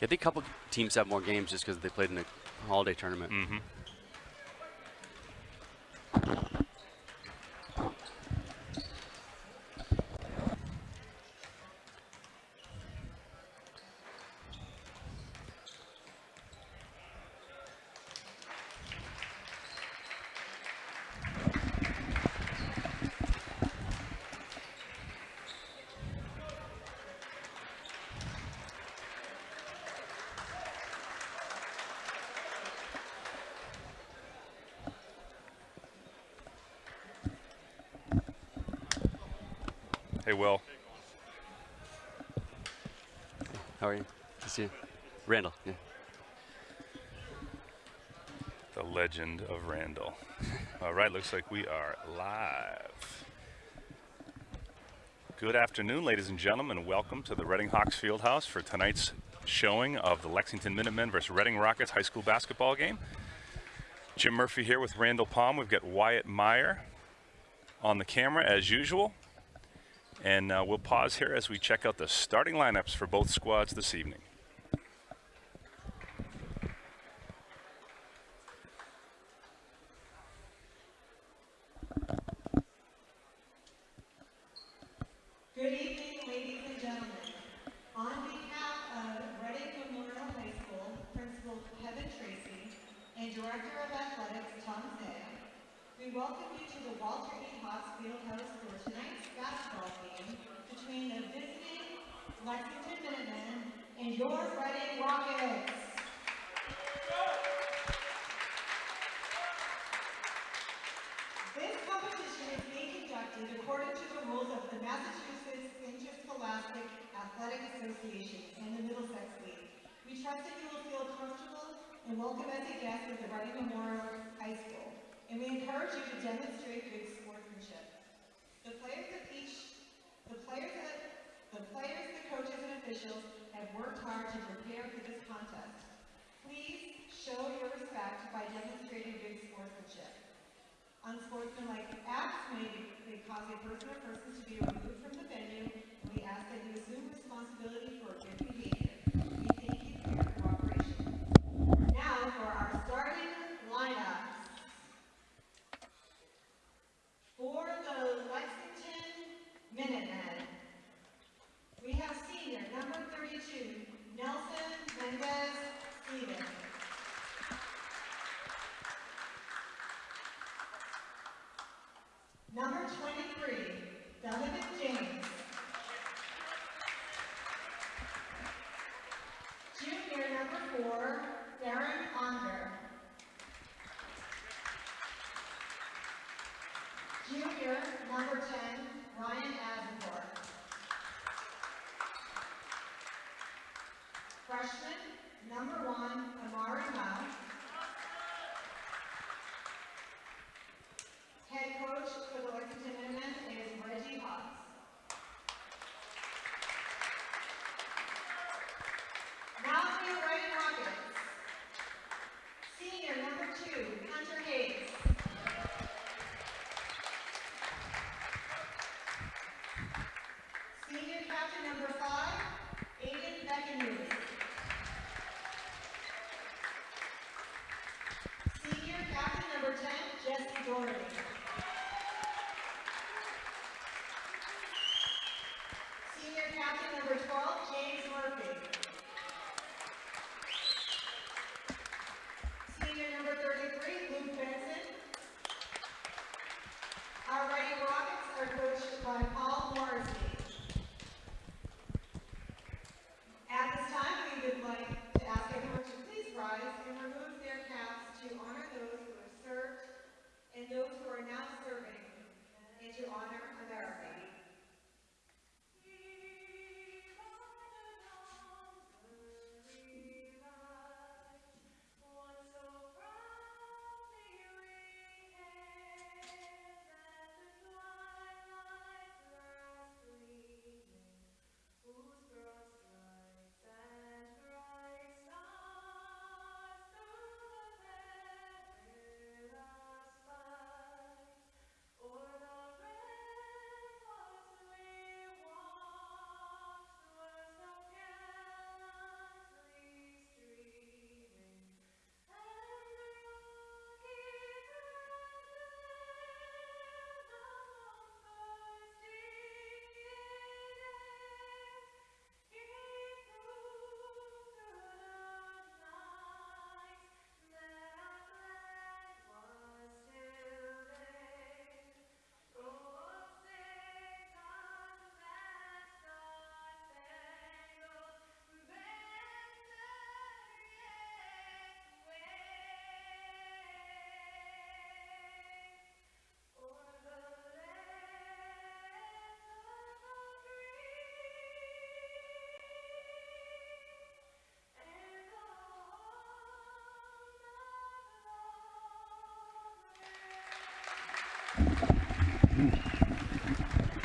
Yeah, I think a couple teams have more games just because they played in the holiday tournament. Mm -hmm. right, looks like we are live. Good afternoon, ladies and gentlemen. Welcome to the Reading Hawks Fieldhouse for tonight's showing of the Lexington Minutemen versus Reading Rockets high school basketball game. Jim Murphy here with Randall Palm. We've got Wyatt Meyer on the camera as usual. And uh, we'll pause here as we check out the starting lineups for both squads this evening.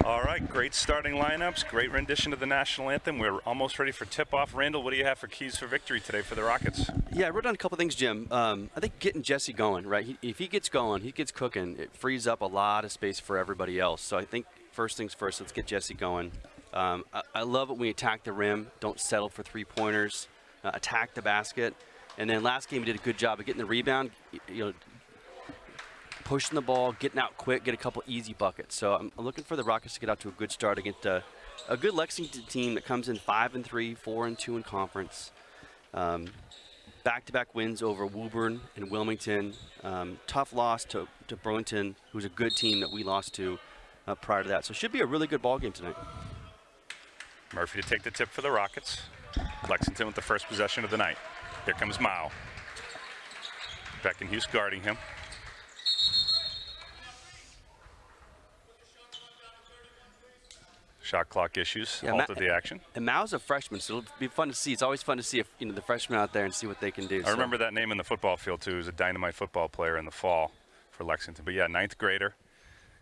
All right, great starting lineups, great rendition of the national anthem. We're almost ready for tip-off. Randall, what do you have for keys for victory today for the Rockets? Yeah, I wrote down a couple things, Jim. Um, I think getting Jesse going, right? He, if he gets going, he gets cooking, it frees up a lot of space for everybody else. So I think first things first, let's get Jesse going. Um, I, I, love it when we attack the rim, don't settle for three-pointers, uh, attack the basket. And then last game, he did a good job of getting the rebound, you know, pushing the ball, getting out quick, get a couple easy buckets. So I'm looking for the Rockets to get out to a good start against a, a good Lexington team that comes in five and three, four and two in conference. Um, back-to-back wins over Woburn and Wilmington. Um, tough loss to, to Burlington, who's a good team that we lost to uh, prior to that. So it should be a really good ball game tonight. Murphy to take the tip for the Rockets. Lexington with the first possession of the night. Here comes Mao. Beckenhuis guarding him. Shot clock issues yeah, halted the action. And Mao's a freshman, so it'll be fun to see. It's always fun to see if you know the freshmen out there and see what they can do. I so. remember that name in the football field too. He was a dynamite football player in the fall for Lexington. But yeah, ninth grader,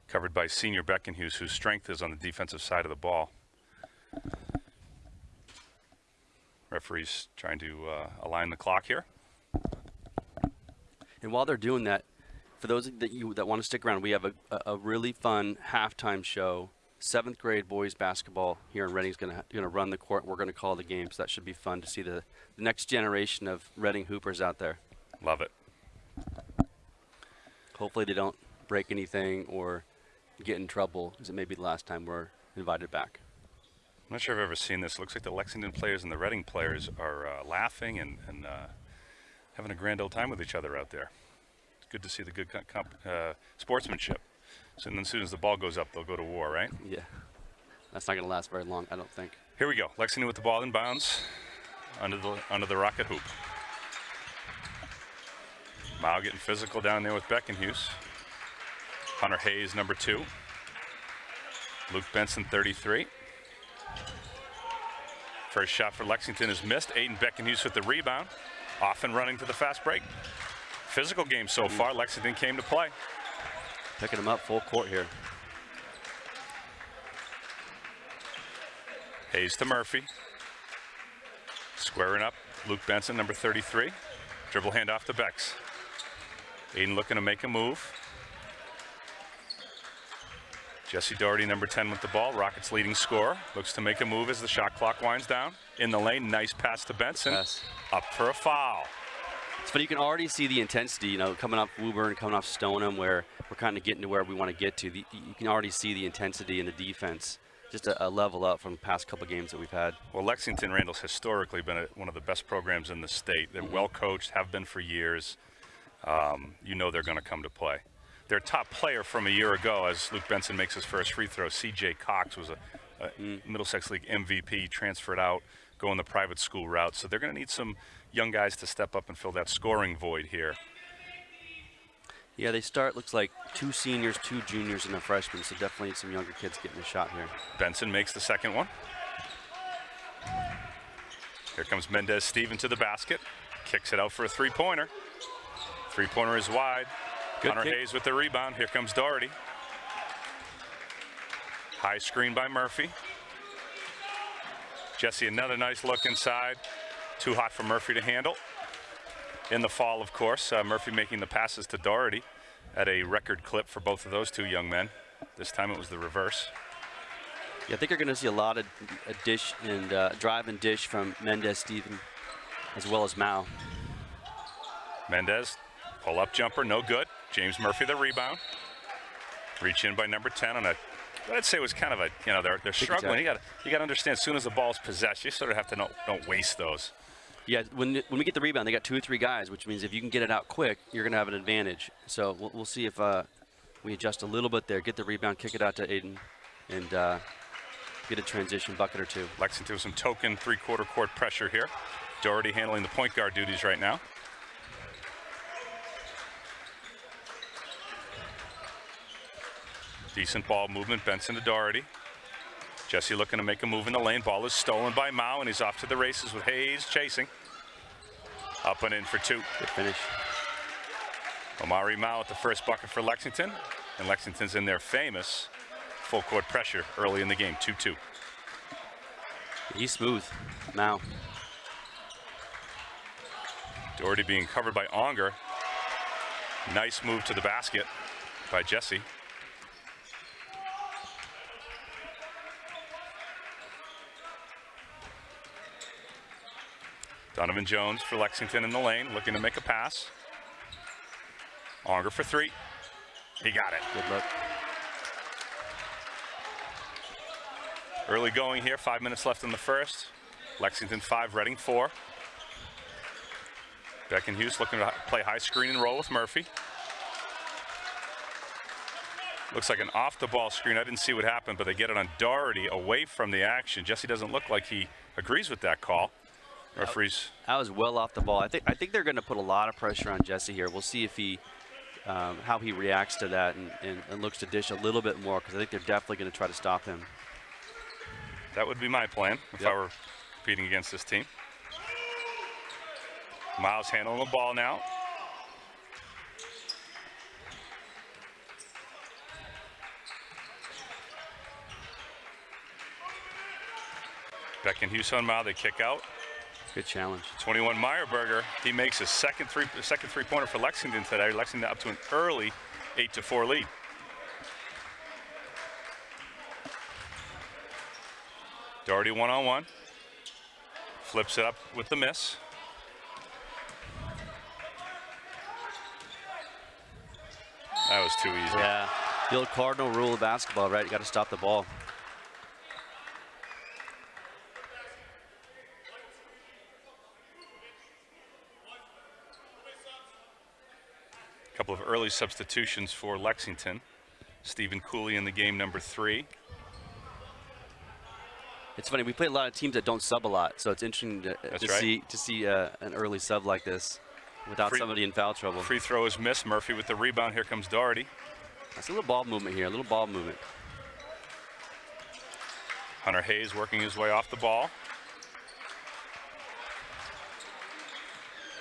covered by senior Beckenhuis, whose strength is on the defensive side of the ball. Referees trying to uh, align the clock here. And while they're doing that, for those that you that want to stick around, we have a, a really fun halftime show. Seventh grade boys basketball here in Reading is going to run the court. We're going to call the game, so that should be fun to see the, the next generation of Reading Hoopers out there. Love it. Hopefully they don't break anything or get in trouble, because it may be the last time we're invited back. I'm not sure I've ever seen this. It looks like the Lexington players and the Reading players are uh, laughing and, and uh, having a grand old time with each other out there. It's good to see the good uh, sportsmanship. So then as soon as the ball goes up, they'll go to war, right? Yeah. That's not going to last very long, I don't think. Here we go. Lexington with the ball in bounds under the, under the rocket hoop. Mao getting physical down there with Beckenhuis. Hunter Hayes, number two. Luke Benson, 33. First shot for Lexington is missed. Aiden Beckenhuis with the rebound. Off and running to the fast break. Physical game so mm. far. Lexington came to play. Picking him up full court here. Hayes to Murphy. Squaring up. Luke Benson, number 33. Dribble handoff to Bex. Aiden looking to make a move. Jesse Doherty, number 10 with the ball. Rockets leading scorer. Looks to make a move as the shot clock winds down. In the lane, nice pass to Benson. Up for a foul. It's funny, you can already see the intensity, you know, coming off Woburn, coming off Stoneham, where we're kind of getting to where we want to get to. The, you can already see the intensity in the defense. Just a, a, level up from the past couple games that we've had. Well, Lexington Randall's historically been a, one of the best programs in the state. They're mm -hmm. well coached, have been for years. Um, you know they're going to come to play their top player from a year ago, as Luke Benson makes his first free throw, C.J. Cox was a, a mm. Middlesex League MVP, transferred out, going the private school route. So they're going to need some young guys to step up and fill that scoring void here. Yeah, they start, looks like two seniors, two juniors, and a freshman, so definitely some younger kids getting a shot here. Benson makes the second one. Here comes Mendez Steven to the basket. Kicks it out for a three-pointer. Three-pointer is wide. Good Hunter kick. Hayes with the rebound. Here comes Doherty. High screen by Murphy. Jesse, another nice look inside. Too hot for Murphy to handle. In the fall, of course, uh, Murphy making the passes to Doherty at a record clip for both of those two young men. This time it was the reverse. Yeah, I think you're going to see a lot of a dish and uh, drive and dish from Mendez Steven as well as Mao. Mendez, pull up jumper, no good. James Murphy the rebound. Reach in by number 10 on a, I'd say it was kind of a, you know, they're, they're struggling. You got you got to understand, as soon as the ball's possessed, you sort of have to don't, don't waste those. Yeah, when, when we get the rebound, they got two or three guys, which means if you can get it out quick, you're going to have an advantage. So we'll, we'll see if uh, we adjust a little bit there, get the rebound, kick it out to Aiden, and uh, get a transition bucket or two. Lexington with some token three-quarter court pressure here. Doherty handling the point guard duties right now. Decent ball movement, Benson to Doherty. Jesse looking to make a move in the lane. Ball is stolen by Mao, and he's off to the races with Hayes chasing. Up and in for two. Good finish. Omari Mao at the first bucket for Lexington. And Lexington's in their famous full court pressure early in the game, 2-2. He's smooth. Now. Doherty being covered by Onger. Nice move to the basket by Jesse. Donovan Jones for Lexington in the lane, looking to make a pass. Onger for three. He got it. Good luck. Early going here, five minutes left in the first. Lexington five, Reading four. Beckenhuis looking to play high screen and roll with Murphy. Looks like an off the ball screen. I didn't see what happened, but they get it on Doherty away from the action. Jesse doesn't look like he agrees with that call. Referees. That was well off the ball. I think I think they're going to put a lot of pressure on Jesse here. We'll see if he um, how he reacts to that and, and, and looks to dish a little bit more because I think they're definitely going to try to stop him. That would be my plan if Yep. I were competing against this team. Miles handling the ball now. Beckenhuis on Mile, they kick out. Good challenge. 21 Meyerberger, he makes his second three second three pointer for Lexington today. Lexington up to an early 8 to 4 lead. Doherty one on one. Flips it up with the miss. That was too easy. Yeah. The old cardinal rule of basketball, right? You got to stop the ball. Couple of early substitutions for Lexington. Stephen Cooley in the game number three. It's funny. We play a lot of teams that don't sub a lot, so it's interesting to, to right. see to see uh, an early sub like this without Free- somebody in foul trouble. Free throw is missed. Murphy with the rebound. Here comes Doherty. That's a little ball movement here. A little ball movement. Hunter Hayes working his way off the ball.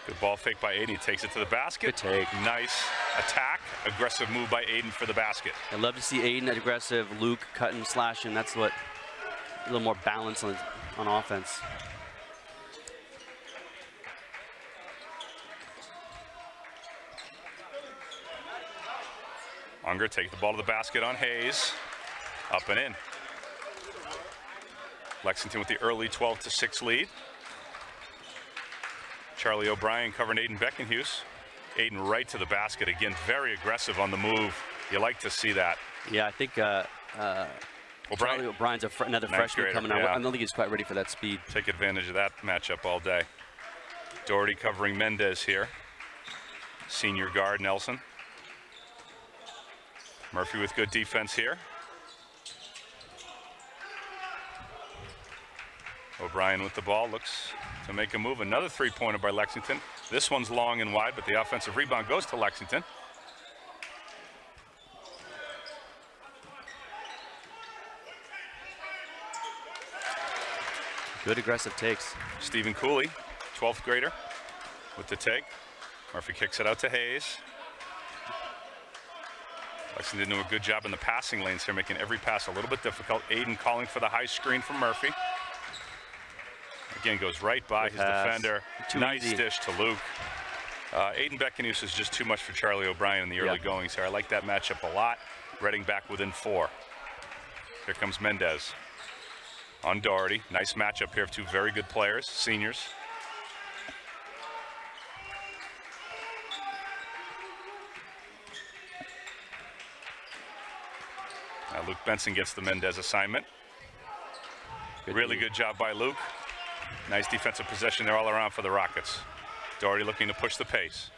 Good ball fake by Aiden. He takes it to the basket. Good take. Nice attack. Aggressive move by Aiden for the basket. I love to see Aiden aggressive, Luke cutting, slashing. That's what a little more balance on on offense. Unger take the ball to the basket on Hayes. Up and in. Lexington with the early 12 to 6 lead. Charlie O'Brien covering Aiden Beckenhuis. Aiden right to the basket again, very aggressive on the move. You like to see that. Yeah, I think uh, uh, O'Brien Charlie O'Brien's a fr- another Ninth freshman grader, coming out. yeah. I don't think he's quite ready for that speed. take advantage of that matchup all day. Doherty covering Mendez here. Senior guard Nelson. Murphy with good defense here. O'Brien with the ball looks to make a move. Another three-pointer by Lexington. This one's long and wide, but the offensive rebound goes to Lexington. Good aggressive takes. Stephen Cooley, 12th grader, with the take. Murphy kicks it out to Hayes. Lexington doing a good job in the passing lanes here, making every pass a little bit difficult. Aiden calling for the high screen from Murphy. Again, goes right by Good his pass. defender. Too nice easy. dish to Luke. Uh, Aiden Beckenhuis is just too much for Charlie O'Brien in the early Yeah. goings here. I like that matchup a lot. Reading back within four. Here comes Mendez on Doherty. Nice matchup here of two very good players, seniors. Now Luke Benson gets the Mendez assignment. Good really good job by Luke. Nice defensive possession there all around for the Rockets. Doherty looking to push the pace.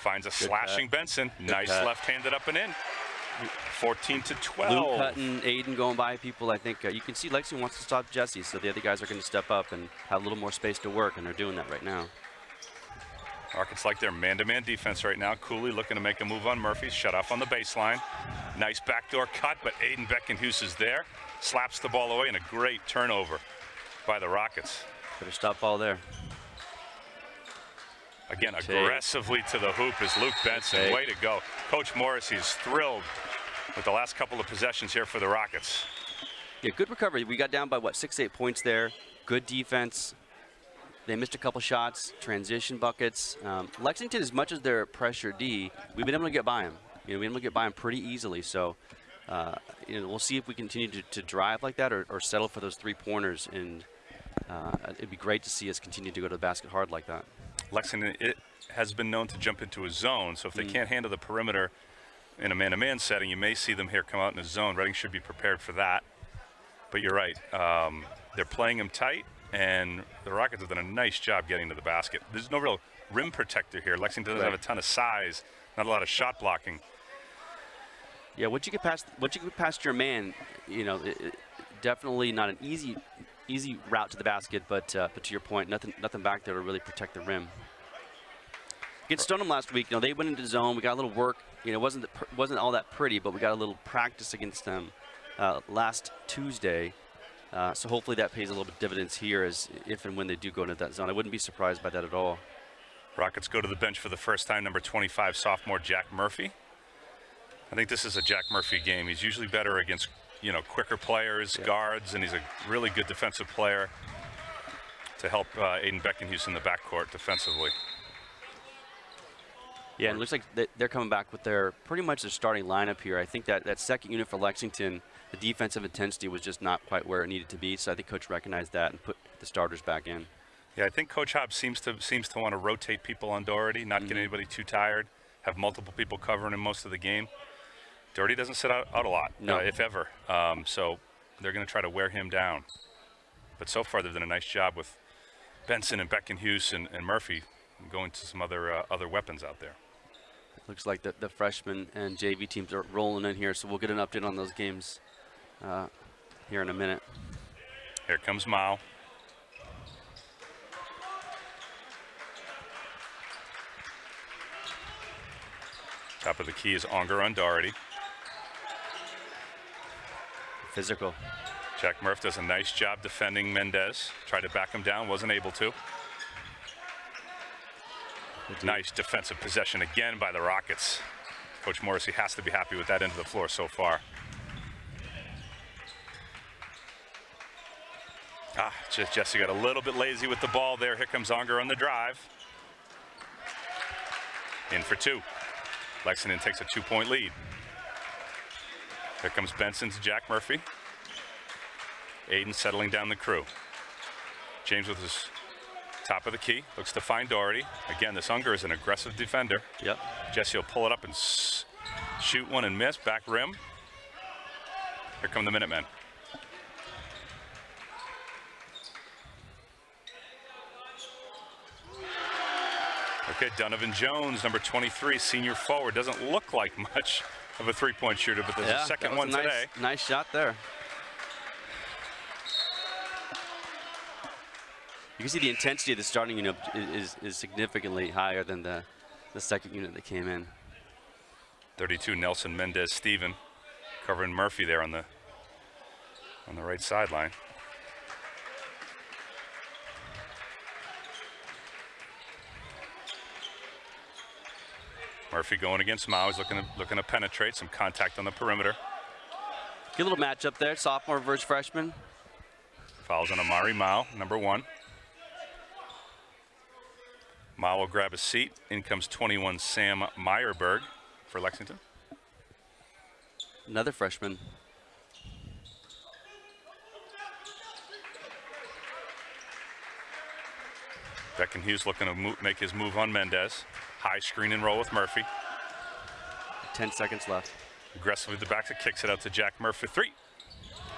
Finds a slashing Benson. nice cut. left-handed up and in. 14 to 12. Luke cutting, Aiden going by people. I think uh, you can see Lexi wants to stop Jesse, so the other guys are going to step up and have a little more space to work, and they're doing that right now. Rockets like their man-to-man defense right now. Cooley looking to make a move on Murphy. Shut off on the baseline. Nice backdoor cut, but Aiden Beckenhuis is there. Slaps the ball away and a great turnover by the Rockets. Better stop ball there. Again, Take. aggressively to the hoop is Luke Benson. Take. Way to go. Coach Morris. Morrissey's thrilled with the last couple of possessions here for the Rockets. Yeah, good recovery. We got down by what six, eight points there. Good defense. They missed a couple shots, transition buckets. Um, Lexington, as much as they're pressure D, we've been able to get by them. You know, we've been able to get by them pretty easily. So, uh, you know, we'll see if we continue to, to drive like that or, or settle for those three pointers. And uh, it'd be great to see us continue to go to the basket hard like that. Lexington it has been known to jump into a zone, so if they can't handle the perimeter in a man-to-man setting, you may see them here come out in a zone. Reading should be prepared for that. But you're right. Um, they're playing them tight, and the Rockets have done a nice job getting to the basket. There's no real rim protector here. Lexington doesn't have a ton of size, not a lot of shot blocking. Yeah, once you get past once you get past your man, you know, it, it- definitely not an easy easy route to the basket. But uh, but to your point, nothing nothing back there to really protect the rim. Against Stoneham last week, you know, they went into zone. We got a little work. You know, it wasn't the wasn't all that pretty, but we got a little practice against them uh, last Tuesday. Uh, so hopefully that pays a little bit dividends here, as if and when they do go into that zone. I wouldn't be surprised by that at all. Rockets go to the bench for the first time, number 25, sophomore Jack Murphy. I think this is a Jack Murphy game. He's usually better against, you know, quicker players, Yeah. guards, and he's a really good defensive player to help uh, Aiden Beckenhuis in the backcourt defensively. Yeah, it looks like they're coming back with their pretty much their starting lineup here. I think that that second unit for Lexington, the defensive intensity was just not quite where it needed to be. So I think coach recognized that and put the starters back in. Yeah, I think Coach Hobbs seems to seems to want to rotate people on Doherty, not get anybody too tired, have multiple people covering him most of the game. Doherty doesn't sit out, out a lot, No. uh, if ever. Um, so they're going to try to wear him down. But so far, they've done a nice job with Benson and Beckenhuis and, and Murphy going to some other uh, other weapons out there. Looks like the, the freshman and JV teams are rolling in here, so we'll get an update on those games uh, here in a minute. Here comes Mao. Top of the key is Onger on Doherty. Physical. Jack Murph does a nice job defending Mendez. Tried to back him down, wasn't able to. Nice defensive possession again by the Rockets. Coach Morrissey has to be happy with that end of the floor so far. Ah, just Jesse got a little bit lazy with the ball there. Here comes Onger on the drive. In for two. Lexington takes a two-point lead. Here comes Benson to Jack Murphy. Aiden settling down the crew. James with his top of the key. Looks to find Doherty. Again, this Unger is an aggressive defender. Yep. Jesse will pull it up and shoot one and miss. Back rim. Here come the Minutemen. Okay, Donovan Jones, number 23, senior forward. Doesn't look like much of a three-point shooter, but there's yeah, a second one a nice, today. Nice shot there. You can see the intensity of the starting unit is, is significantly higher than the, the second unit that came in. 32 Nelson Mendez Steven covering Murphy there on the on the right sideline. Murphy going against Mao. He's looking to, looking to penetrate some contact on the perimeter. Good little matchup there, sophomore versus freshman. Fouls on Amari Mao, number one. Mao will grab a seat. In comes 21 Sam Meyerberg for Lexington. Another freshman. Beckenhuis looking to make his move on Mendez. High screen and roll with Murphy. 10 seconds left. Aggressively the back to kicks it out to Jack Murphy. Three.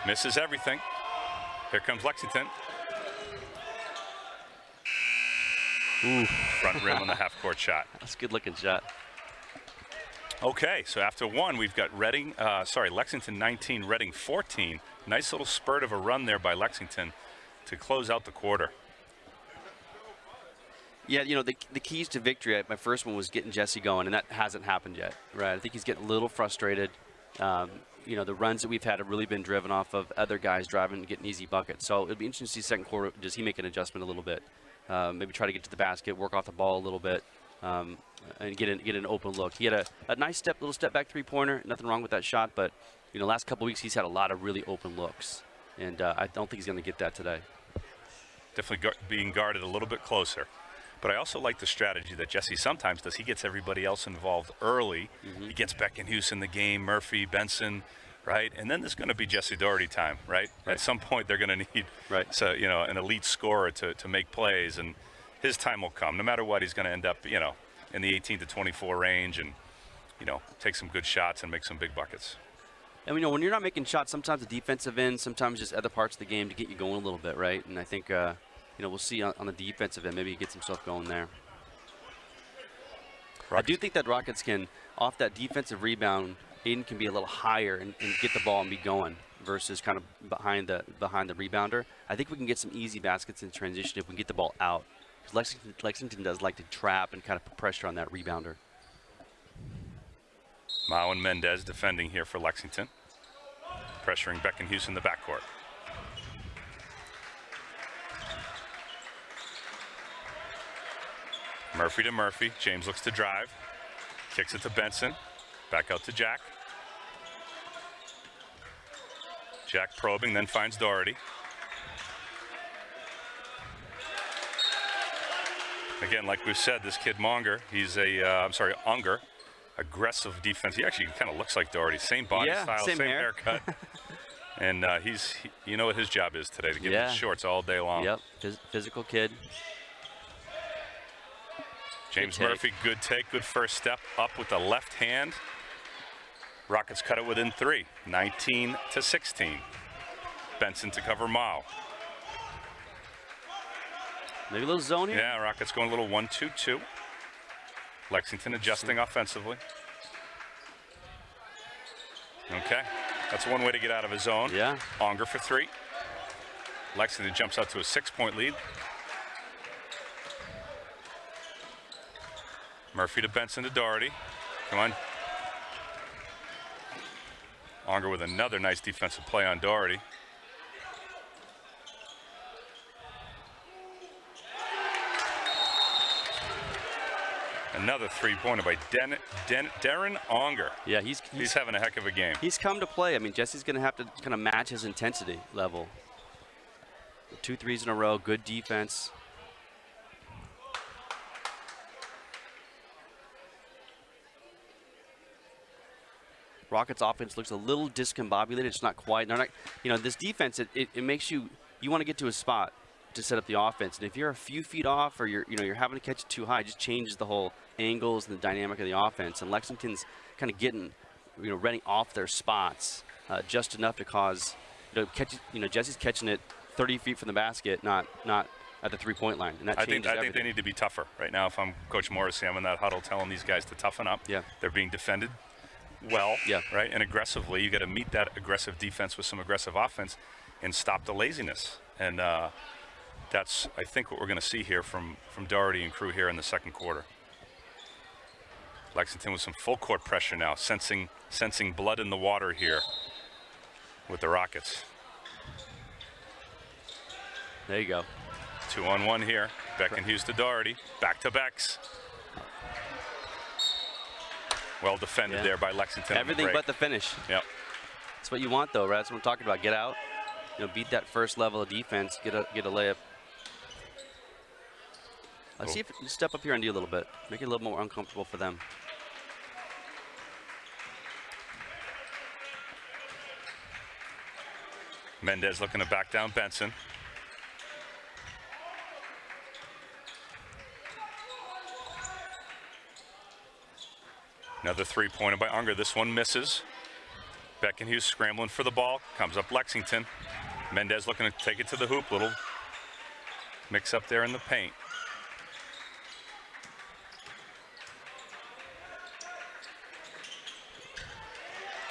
Misses everything. Here comes Lexington. Ooh, Front rim on the half court shot. that's a good looking shot. Okay, so after one, we've got Reading, uh, sorry, Lexington 19, Reading 14. Nice little spurt of a run there by Lexington to close out the quarter. Yeah, you know, the, the keys to victory, my first one was getting Jesse going, and that hasn't happened yet, right? I think he's getting a little frustrated. Um, you know, the runs that we've had have really been driven off of other guys driving and getting easy buckets. So it'll be interesting to see second quarter, does he make an adjustment a little bit? uh, maybe try to get to the basket, work off the ball a little bit, um, and get an, get an open look. He had a, a nice step, little step back three pointer. Nothing wrong with that shot, but you know, last couple weeks he's had a lot of really open looks, and uh, I don't think he's going to get that today. Definitely gu being guarded a little bit closer. But I also like the strategy that Jesse sometimes does. He gets everybody else involved early. Mm -hmm. He gets Beckenhuis in the game, Murphy, Benson, right? And then there's going to be Jesse Doherty time, right? right? At some point, they're going to need right. so you know an elite scorer to, to make plays, and his time will come. No matter what, he's going to end up you know in the 18 to 24 range, and you know take some good shots and make some big buckets. And you know when you're not making shots, sometimes the defensive end, sometimes just other parts of the game to get you going a little bit, right? And I think uh, you know we'll see on, on the defensive end, maybe he gets himself going there. Rockets. I do think that Rockets can, off that defensive rebound, Aiden can be a little higher and, and, get the ball and be going versus kind of behind the behind the rebounder. I think we can get some easy baskets in transition if we can get the ball out. Because Lexington, Lexington does like to trap and kind of put pressure on that rebounder. Mao and Mendez defending here for Lexington. Pressuring Beckenhuis in the backcourt. Murphy to Murphy. James looks to drive. Kicks it to Benson. Back out to Jack. Jack probing, then finds Doherty. Again, like we've said, this kid Monger, he's a, uh, I'm sorry, Unger, aggressive defense. He actually kind of looks like Doherty. Same body yeah, style, same, same hair. haircut. and uh, he's, he, you know what his job is today, to give yeah. him shorts all day long. Yep, Phys physical kid. James good Murphy, good take, good first step up with the left hand. Rockets cut it within three, 19 to 16. Benson to cover Mao. Maybe a little zone here? Yeah, Rockets going a little 1-2-2. Lexington adjusting offensively. Okay, that's one way to get out of his zone. Yeah. Onger for three. Lexington jumps out to a six-point lead. Murphy to Benson to Doherty. Come on. Onger with another nice defensive play on Doherty. Another three-pointer by Den, Den, Darren Onger. Yeah, he's, he's, he's having a heck of a game. He's come to play. I mean, Jesse's going to have to kind of match his intensity level. Two threes in a row, good defense. Rockets offense looks a little discombobulated. It's not quite. They're not, you know, this defense, it, it, it makes you, you want to get to a spot to set up the offense. And if you're a few feet off or you're, you know, you're having to catch it too high, it just changes the whole angles and the dynamic of the offense. And Lexington's kind of getting, you know, running off their spots uh, just enough to cause, you know, catch, you know, Jesse's catching it 30 feet from the basket, not, not at the three-point line, and that I think I everything. think they need to be tougher right now. If I'm Coach Morrissey, I'm in that huddle telling these guys to toughen up. Yeah, they're being defended well, yeah. right, and aggressively. You got to meet that aggressive defense with some aggressive offense, and stop the laziness. And uh, that's, I think, what we're going to see here from from Doherty and crew here in the second quarter. Lexington with some full court pressure now, sensing sensing blood in the water here with the Rockets. There you go. Two on one here. Beckenhuis to Doherty. Back to Becks. Well defended yeah. there by Lexington. Everything the but the finish. Yep. That's what you want, though, right? That's what I'm talking about. Get out, you know, beat that first level of defense, get a get a layup. Let's see if you step up here and do a little bit, make it a little more uncomfortable for them. Mendez looking to back down Benson. Another three-pointer by Unger. This one misses. Beckenhuis scrambling for the ball. Comes up Lexington. Mendez looking to take it to the hoop. Little mix up there in the paint.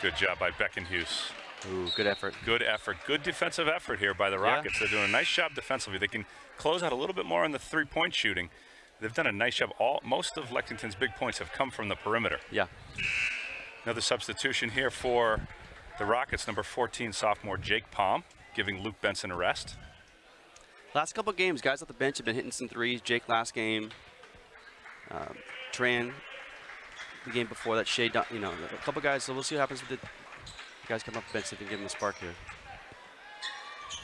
Good job by Beckenhuis. Ooh, good effort. Good effort. Good defensive effort here by the Rockets. Yeah. They're doing a nice job defensively. They can close out a little bit more on the three-point shooting. They've done a nice job. All most of Lexington's big points have come from the perimeter. Yeah. Another substitution here for the Rockets, number 14 sophomore Jake Palm, giving Luke Benson a rest. Last couple games, guys off the bench have been hitting some threes. Jake last game. Um, Tran, the game before that, Shea, you know, a couple guys. So we'll see what happens with the guys coming off the bench. If they can give them a spark here.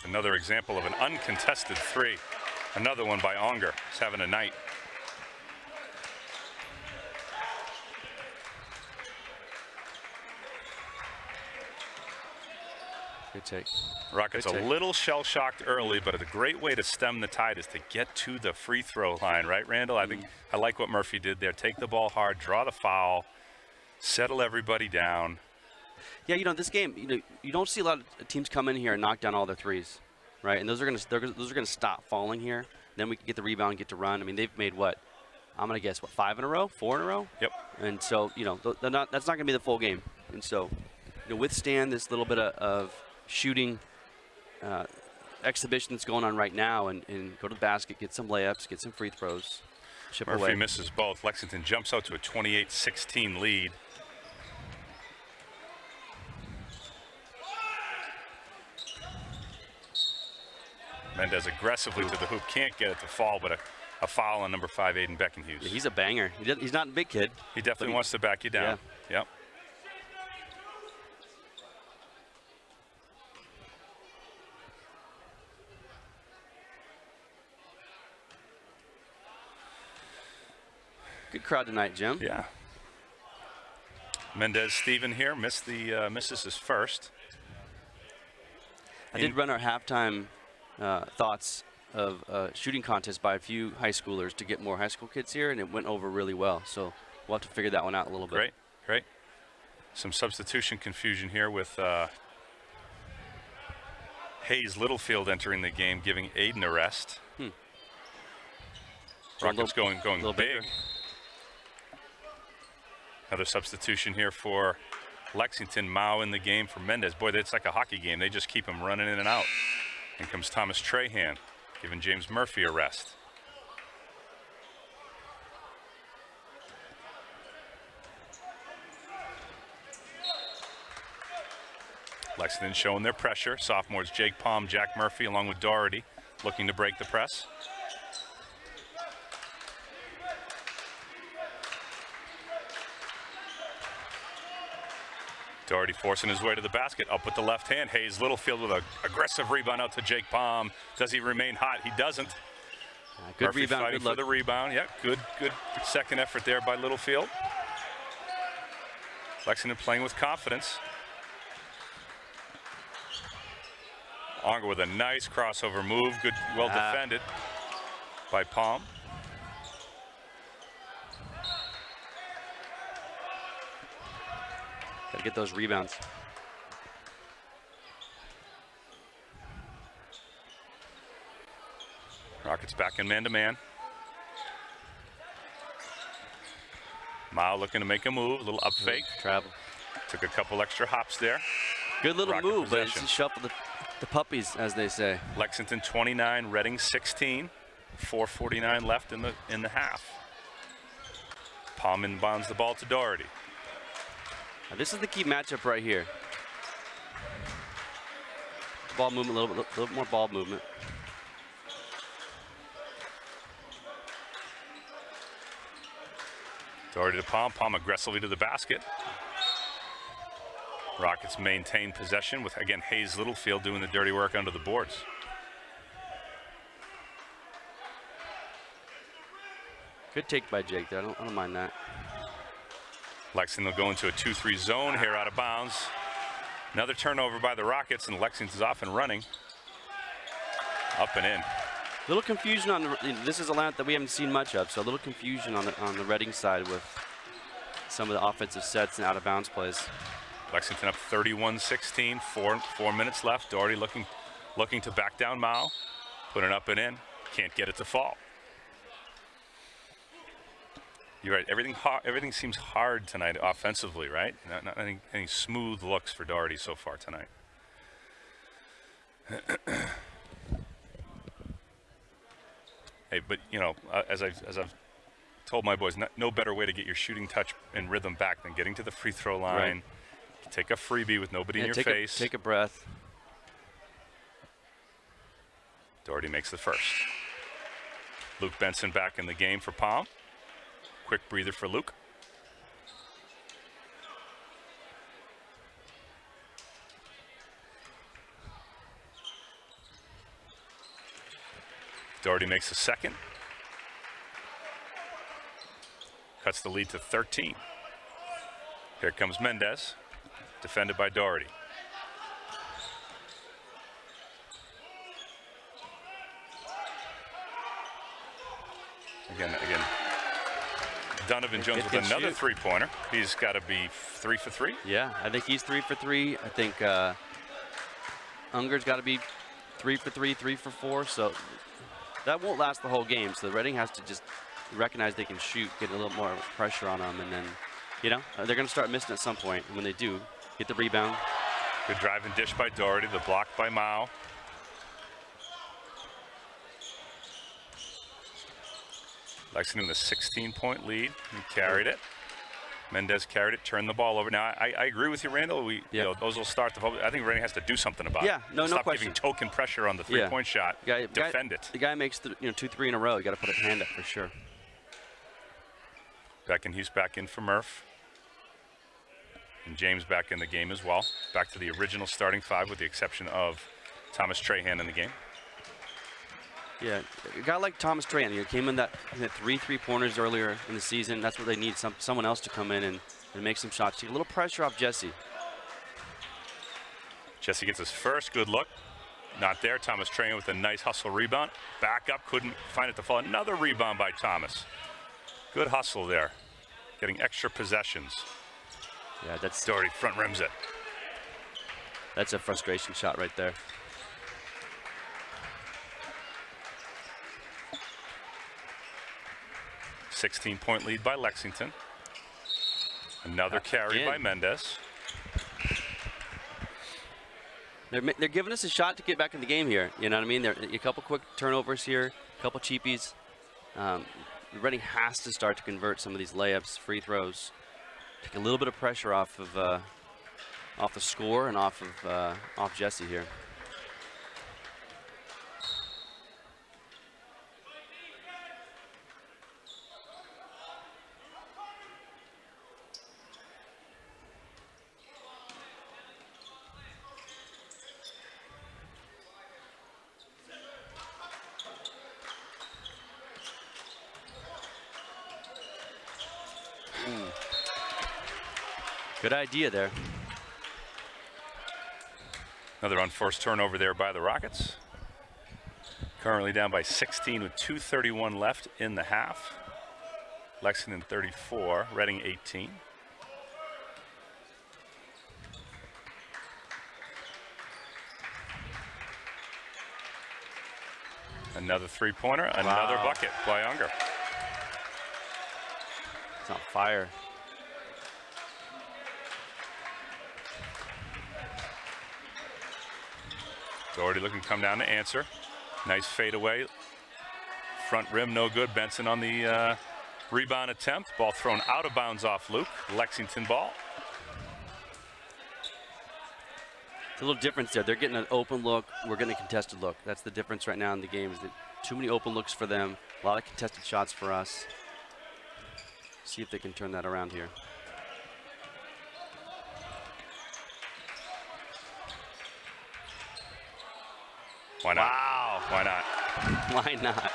Another example of an uncontested three. Another one by Onger. He's having a night. Good take. Rockets Good a little shell shocked early, but a great way to stem the tide is to get to the free throw line, right, Randall? I think I like what Murphy did there. Take the ball hard, draw the foul, settle everybody down. Yeah, you know this game. You know you don't see a lot of teams come in here and knock down all their threes, right? And those are gonna they're, those are gonna stop falling here. Then we can get the rebound, get to run. I mean, they've made what? I'm gonna guess what five in a row, four in a row. Yep. And so you know not, that's not gonna be the full game. And so you know withstand this little bit of, of shooting uh, exhibition that's going on right now, and, and go to the basket, get some layups, get some free throws, chip Murphy away. misses both. Lexington jumps out to a 28-16 lead. Mendez aggressively to the hoop, can't get it to fall, but a, a foul on number five, Aiden Beckenhuis. Yeah, he's a banger. He does, he's not a big kid. he definitely he- wants to back you down. Yep. Good crowd tonight, Jim. Yeah. Mendez Steven here missed the uh, misses his first. I did run our halftime uh, thoughts of uh, shooting contest by a few high schoolers to get more high school kids here, and it went over really well. So we'll have to figure that one out a little bit. Great, great. Some substitution confusion here with uh, Hayes Littlefield entering the game, giving Aiden a rest. Hmm. Rockets going going big. bigger. Another substitution here for Lexington. Mao in the game for Mendez. Boy, it's like a hockey game. They just keep him running in and out. In comes Thomas Trahan, giving James Murphy a rest. Lexington showing their pressure. Sophomores Jake Palm, Jack Murphy, along with Doherty, looking to break the press. Doherty forcing his way to the basket, up with the left hand. Hayes Littlefield with an aggressive rebound out to Jake Palm. Does he remain hot? He doesn't. Uh, good Murphy rebound, fighting good for look. the rebound. Yeah, good, good second effort there by Littlefield. Lexington playing with confidence. Onger with a nice crossover move. Good, well Ah. defended by Palm. To get those rebounds. Rockets back in man-to-man. Mao looking to make a move, a little up fake. Travel. Took a couple extra hops there. Good little Rocket move, but it's possession. just shuffle the, the puppies, as they say. Lexington 29, Reading 16. 4:49 left in the in the half. Palm inbounds the ball to Doherty. Now, this is the key matchup right here. Ball movement, a little, bit- little more ball movement. Doherty to Palm. Palm aggressively to the basket. Rockets maintain possession with again Hayes Littlefield doing the dirty work under the boards. Good take by Jake there. I don't, I don't mind that. Lexington will go into a 2-3 zone here out of bounds. Another turnover by the Rockets, and Lexington's off and running. Up and in. A little confusion on the. This is a lineup that we haven't seen much of, so a little confusion on the on the Reading side with some of the offensive sets and out of bounds plays. Lexington up 31-16, four, four minutes left. Doherty looking, looking to back down Mao. Put it up and in. Can't get it to fall. You're right. Everything, everything seems hard tonight offensively, right? Not, not any, any smooth looks for Doherty so far tonight. hey, but you know, uh, as I've as I've told my boys, no, no better way to get your shooting touch and rhythm back than getting to the free throw line. Take a freebie with nobody Yeah, in your take face. A, take a breath. Doherty makes the first. Luke Benson back in the game for Palm. Quick breather for Luke. Doherty makes a second. Cuts the lead to 13. Here comes Mendez, defended by Doherty. Again, again. Donovan Jones with another three-pointer. He's got to be three for three. Yeah, I think he's three for three. I think uh, Unger's got to be three for three, three for four. So that won't last the whole game. So the Reading has to just recognize they can shoot, get a little more pressure on them, and then, you know, uh, they're going to start missing at some point. And when they do, get the rebound. Good drive and dish by Doherty. The block by Mao. Lexington with a 16-point lead. He carried it. Mendez carried it, turned the ball over. Now, I, I agree with you, Randall. We, Yeah. you know, those will start the. public. I think Reading has to do something about Yeah, it. no- no Stop question. giving token pressure on the Yeah. three-point shot. Guy, guy- Defend it. The guy makes the, you know two, three in a row. You got to put a hand up for sure. Back in, he's back in for Murph. And James back in the game as well. Back to the original starting five with the exception of Thomas Trahan in the game. Yeah, a guy like Thomas Tran, he came in that three three pointers earlier in the season. That's what they need. Some someone else to come in and, and make some shots. Take a little pressure off Jesse. Jesse gets his first good look. Not there. Thomas Trahan with a nice hustle rebound. Back up, couldn't find it to fall. Another rebound by Thomas. Good hustle there. Getting extra possessions. Yeah, that's Doherty front rims it. that's a frustration shot right there. Sixteen point lead by Lexington. Another carry by. Mendez. They're, they're giving us a shot to get back in the game here. You know what I mean? There a couple quick turnovers here, a couple cheapies. Um, Reading has to start to convert some of these layups, free throws, take a little bit of pressure off of uh, off the score and off of uh, off Jesse here. Good idea there. Another unforced turnover there by the Rockets. Currently down by 16 with 2.31 left in the half. Lexington 34, Reading 18. Another three-pointer, another Wow. bucket by Unger. It's on fire. Doherty looking to come down to answer. Nice fadeaway. Front rim, no good. Benson on the uh, rebound attempt. Ball thrown out of bounds off Luke. Lexington ball. It's a little difference there. They're getting an open look. We're getting a contested look. That's the difference right now in the game. Is that too many open looks for them. A lot of contested shots for us. See if they can turn that around here. Why not? Wow. Why not? Why not?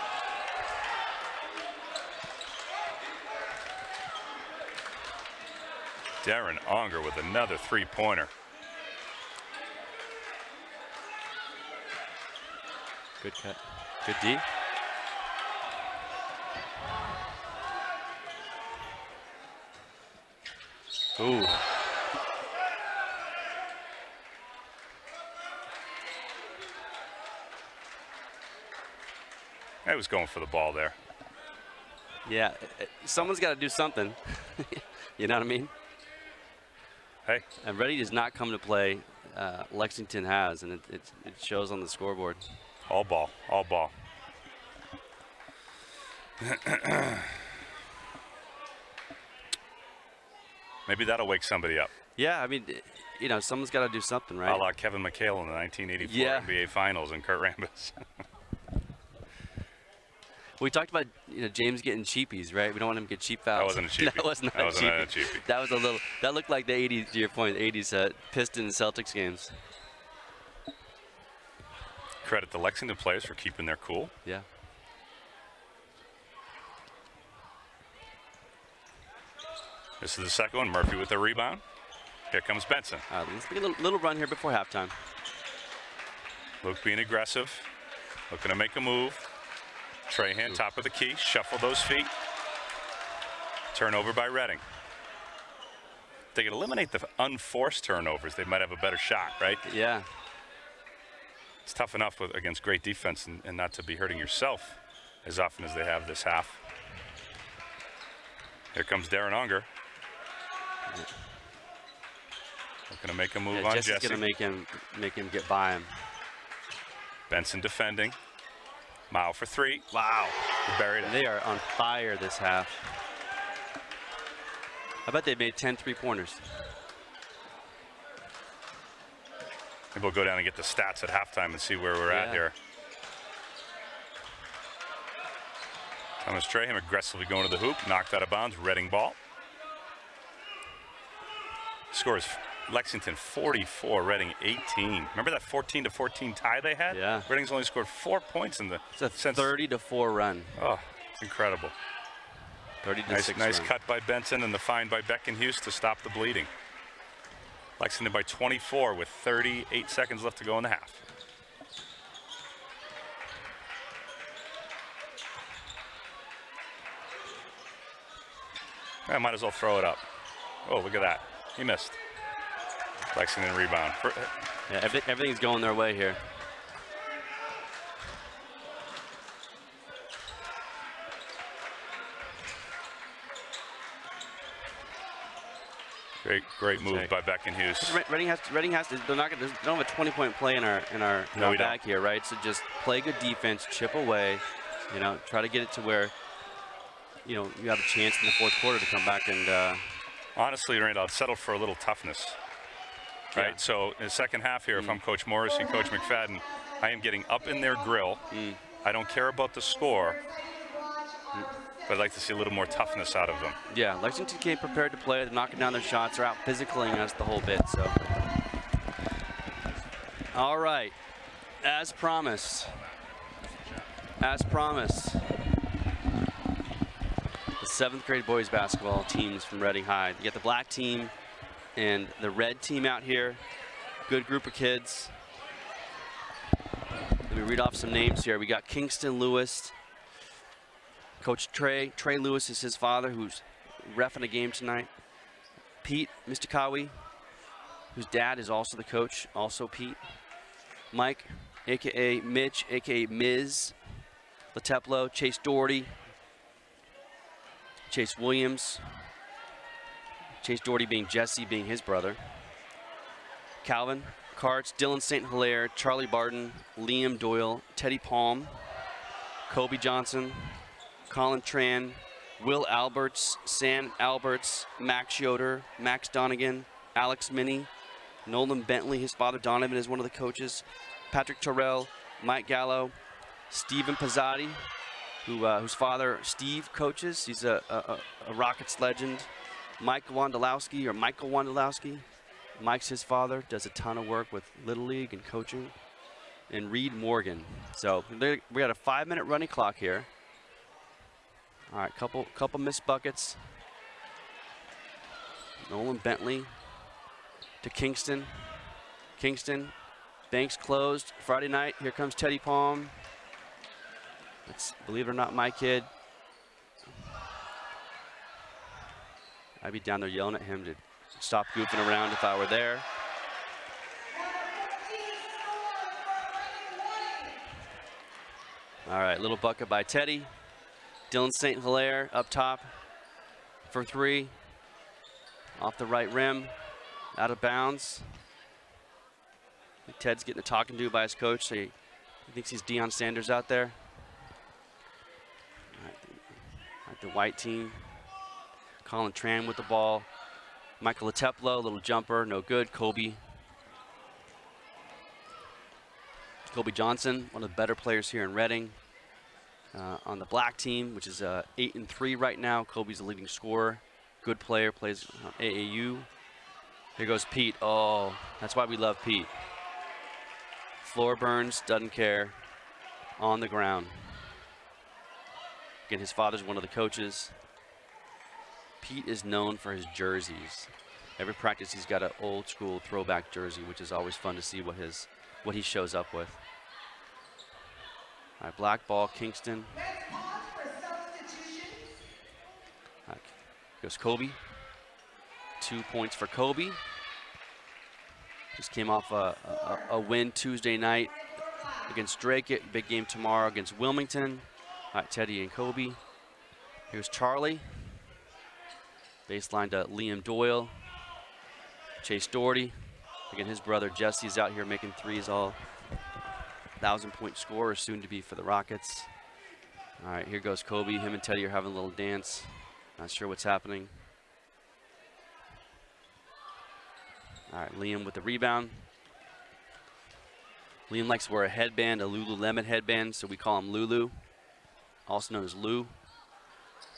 Darren Unger with another three-pointer. Good cut. Good D. Ooh. I was going for the ball there. Yeah, someone's got to do something. you know what I mean? Hey, And Ready does not come to play. Uh, Lexington has, and it, it, it shows on the scoreboard. all ball, all ball. Maybe that'll wake somebody up. Yeah, I mean, you know, someone's got to do something, A right? la Kevin McHale in the 1984 Yeah. NBA Finals and Kurt Rambis. We talked about you know James getting cheapies, right? We don't want him to get cheap fouls. wasn't a cheapie. that was not That a cheapie. a cheapie. That was a little. That looked like the 80s. To your point, 80s uh, Pistons Celtics games. Credit the Lexington players for keeping their cool. Yeah. This is the second one. Murphy with the rebound. Here comes Benson. Right, let's get a little, little run here before halftime. Luke being aggressive, looking to make a move. Trahan, top of the key, shuffle those feet. Turnover by Reading. If they could eliminate the unforced turnovers, they might have a better shot, right? Yeah. It's tough enough with, against great defense and, and not to be hurting yourself as often as they have this half. Here comes Darren Unger. Looking to make a move yeah on Jesse's Jesse. gonna make him make him get by him. Benson defending. Mile for three. Wow. He buried it. They are on fire this half. I bet they made 10 three-pointers. Maybe we'll go down and get the stats at halftime and see where we're at here. Thomas Trahan aggressively going to the hoop, knocked out of bounds, Reading ball. Scores Lexington 44, Reading 18. Remember that 14 to 14 tie they had? Yeah. Reading's only scored four points in the It's a since 30 to 4 run. Oh, it's incredible. 30 to Nice, 6 nice run. cut by Benson and the find by Beckenhuis to stop the bleeding. Lexington by 24 with 38 seconds left to go in the half. I might as well throw it up. Oh, look at that. He missed. Lexington rebound. For- Yeah, every, everything's going their way here. Great, great move Okay. by Beckenhuis. Re- Reading has to, Reading has to, they're not gonna, they don't have a 20 point play in our, in our, in No, our we don't. here, right? So just play good defense, chip away, you know, try to get it to where, you know, you have a chance in the fourth quarter to come back and, uh, Honestly, Randall, I'd settle for a little toughness. Right. Mm. So in the second half here, if I'm Coach Morris and Coach McFadden, I am getting up in their grill. Mm. I don't care about the score, but I'd like to see a little more toughness out of them. yeah, Lexington came prepared to play. They're knocking down their shots. They're out physicaling us the whole bit, so. All right, as promised, as promised, the seventh grade boys basketball teams from Reading High. You got the black team and the red team out here. Good group of kids. Let me read off some names here. We got Kingston Lewis, Coach Trey. Trey Lewis is his father, who's refing a game tonight. Pete Mistakawi, whose dad is also the coach, also Pete. Mike, aka Mitch, aka Miz. Lateplo, Chase Doherty, Chase Williams. Chase Doherty being Jesse, being his brother. Calvin Karts, Dylan St. Hilaire, Charlie Barton, Liam Doyle, Teddy Palm, Kobe Johnson, Colin Tran, Will Alberts, Sam Alberts, Max Yoder, Max Donegan, Alex Minnie, Nolan Bentley, his father Donovan is one of the coaches, Patrick Terrell, Mike Gallo, Stephen Pizzotti, who, uh, whose father Steve coaches. He's a, a, a- a Rockets legend. Mike Wondolowski or Michael Wondolowski. Mike's his father, does a ton of work with Little League and coaching. And Reed Morgan. So we got a five minute running clock here. All right, couple couple missed buckets. Nolan Bentley to Kingston. Kingston, banks closed. Friday night, here comes Teddy Palm. It's, believe it or not, my kid. I'd be down there yelling at him to stop goofing around if I were there. All right, little bucket by Teddy. Dylan St. Hilaire up top for three. Off the right rim, out of bounds. Ted's getting a talking to by his coach, so he, thinks he's Deion Sanders out there. The, all right, the white team. Colin Tran with the ball. Michael Lateplo, little jumper, no good. Kobe. Kobe Johnson, one of the better players here in Reading. Uh, on the black team, which is uh, eight and three right now, Kobe's the leading scorer. Good player, plays AAU. Here goes Pete. Oh, that's why we love Pete. Floor burns, doesn't care. On the ground. Again, his father's one of the coaches. Pete is known for his jerseys. Every practice, he's got an old school throwback jersey, which is always fun to see what his what he shows up with. All right, black ball, Kingston. Goes Kobe. Two points for Kobe. Just came off a, a, a win Tuesday night against Drake. It- Big game tomorrow against Wilmington. All right, Teddy and Kobe. Here's Charlie. Baseline to Liam Doyle. Chase Doherty. Again, his brother Jesse's out here making threes all. Thousand point scorer soon to be for the Rockets. All right, here goes Kobe. Him and Teddy are having a little dance. Not sure what's happening. All right, Liam with the rebound. Liam likes to wear a headband, a Lululemon headband, so we call him Lulu, also known as Lou.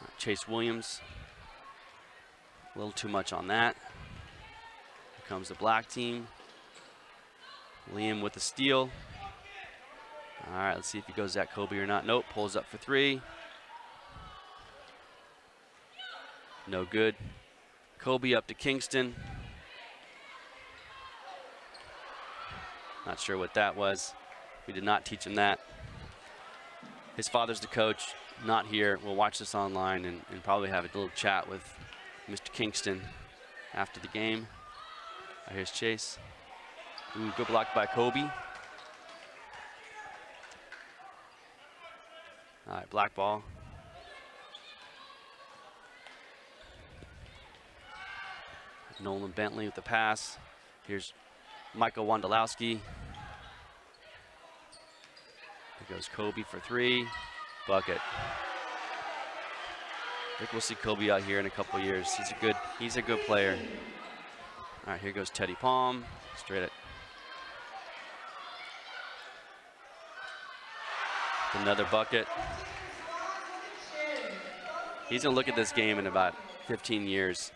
Right, Chase Williams. A little too much on that. Here comes the black team. Liam with the steal. All right, let's see if he goes at Kobe or not. Nope, pulls up for three. No good. Kobe up to Kingston. Not sure what that was. We did not teach him that. His father's the coach, not here. We'll watch this online and, and probably have a little chat with Mr. Kingston after the game. Here's Chase. Ooh, good block by Kobe. All right, black ball. Nolan Bentley with the pass. Here's Michael Wondolowski. Here goes Kobe for three. Bucket. I think we'll see Kobe out here in a couple years. He's a good he's a good player. All right, here goes Teddy Palm. Straight at another bucket. He's gonna look at this game in about 15 years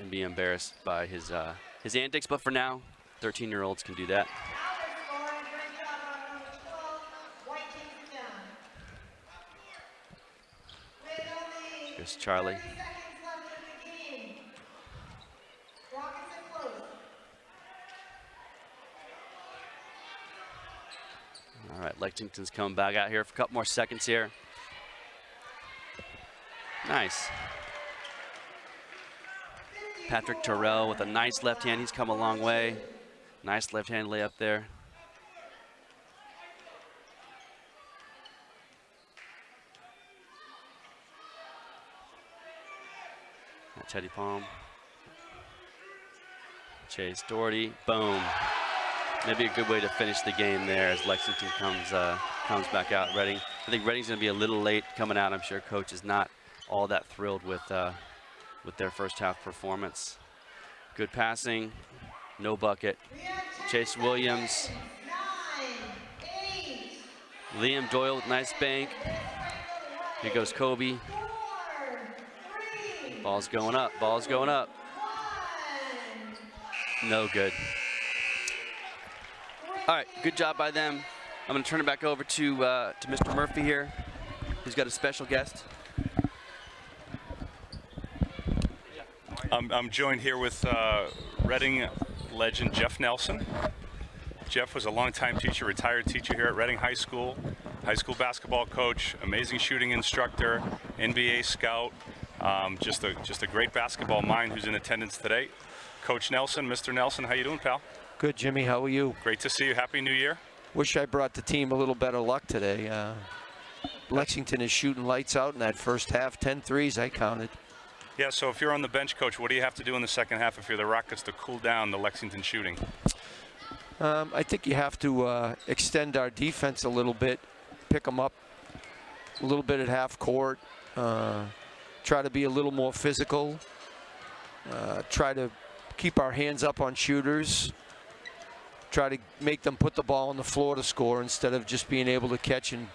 and be embarrassed by his uh, his antics. But for now, 13-year-olds can do that. Now we're scoring. Great job on number 12. White Kingston. With only Here's Charlie. 30 seconds left in the game. Rockets close. All right, Lexington's coming back out here for a couple more seconds here. Nice. Patrick Terrell with a nice left hand. He's come a long way. Nice left hand layup there. Teddy Palm. Chase Doherty. Boom. Maybe a good way to finish the game there as Lexington comes uh, comes back out. Reading. I think Reading's going to be a little late coming out. I'm sure coach is not all that thrilled with uh, with their first half performance. Good passing, no bucket. We have 10 Chase Williams, Liam Doyle with nice bank. Here goes Kobe. Ball's going up. Ball's going up. No good. All right, good job by them. I'm going to turn it back over to uh, to Mr. Murphy here, who's got a special guest. I'm, I'm joined here with uh, Reading legend Jeff Nelson. Jeff was a longtime teacher, retired teacher here at Reading High School, high school basketball coach, amazing shooting instructor, NBA scout, um, just a just a great basketball mind who's in attendance today. Coach Nelson, Mr. Nelson, how you doing, pal? Good, Jimmy. How are you? Great to see you. Happy New Year. Wish I brought the team a little better luck today. Uh, Lexington is shooting lights out in that first half. 10 threes, I counted. Yeah, so if you're on the bench, coach, what do you have to do in the second half if you're the Rockets to cool down the Lexington shooting? Um, I think you have to uh, extend our defense a little bit, pick them up a little bit at half court, uh, try to be a little more physical, uh, try to keep our hands up on shooters, try to make them put the ball on the floor to score instead of just being able to catch and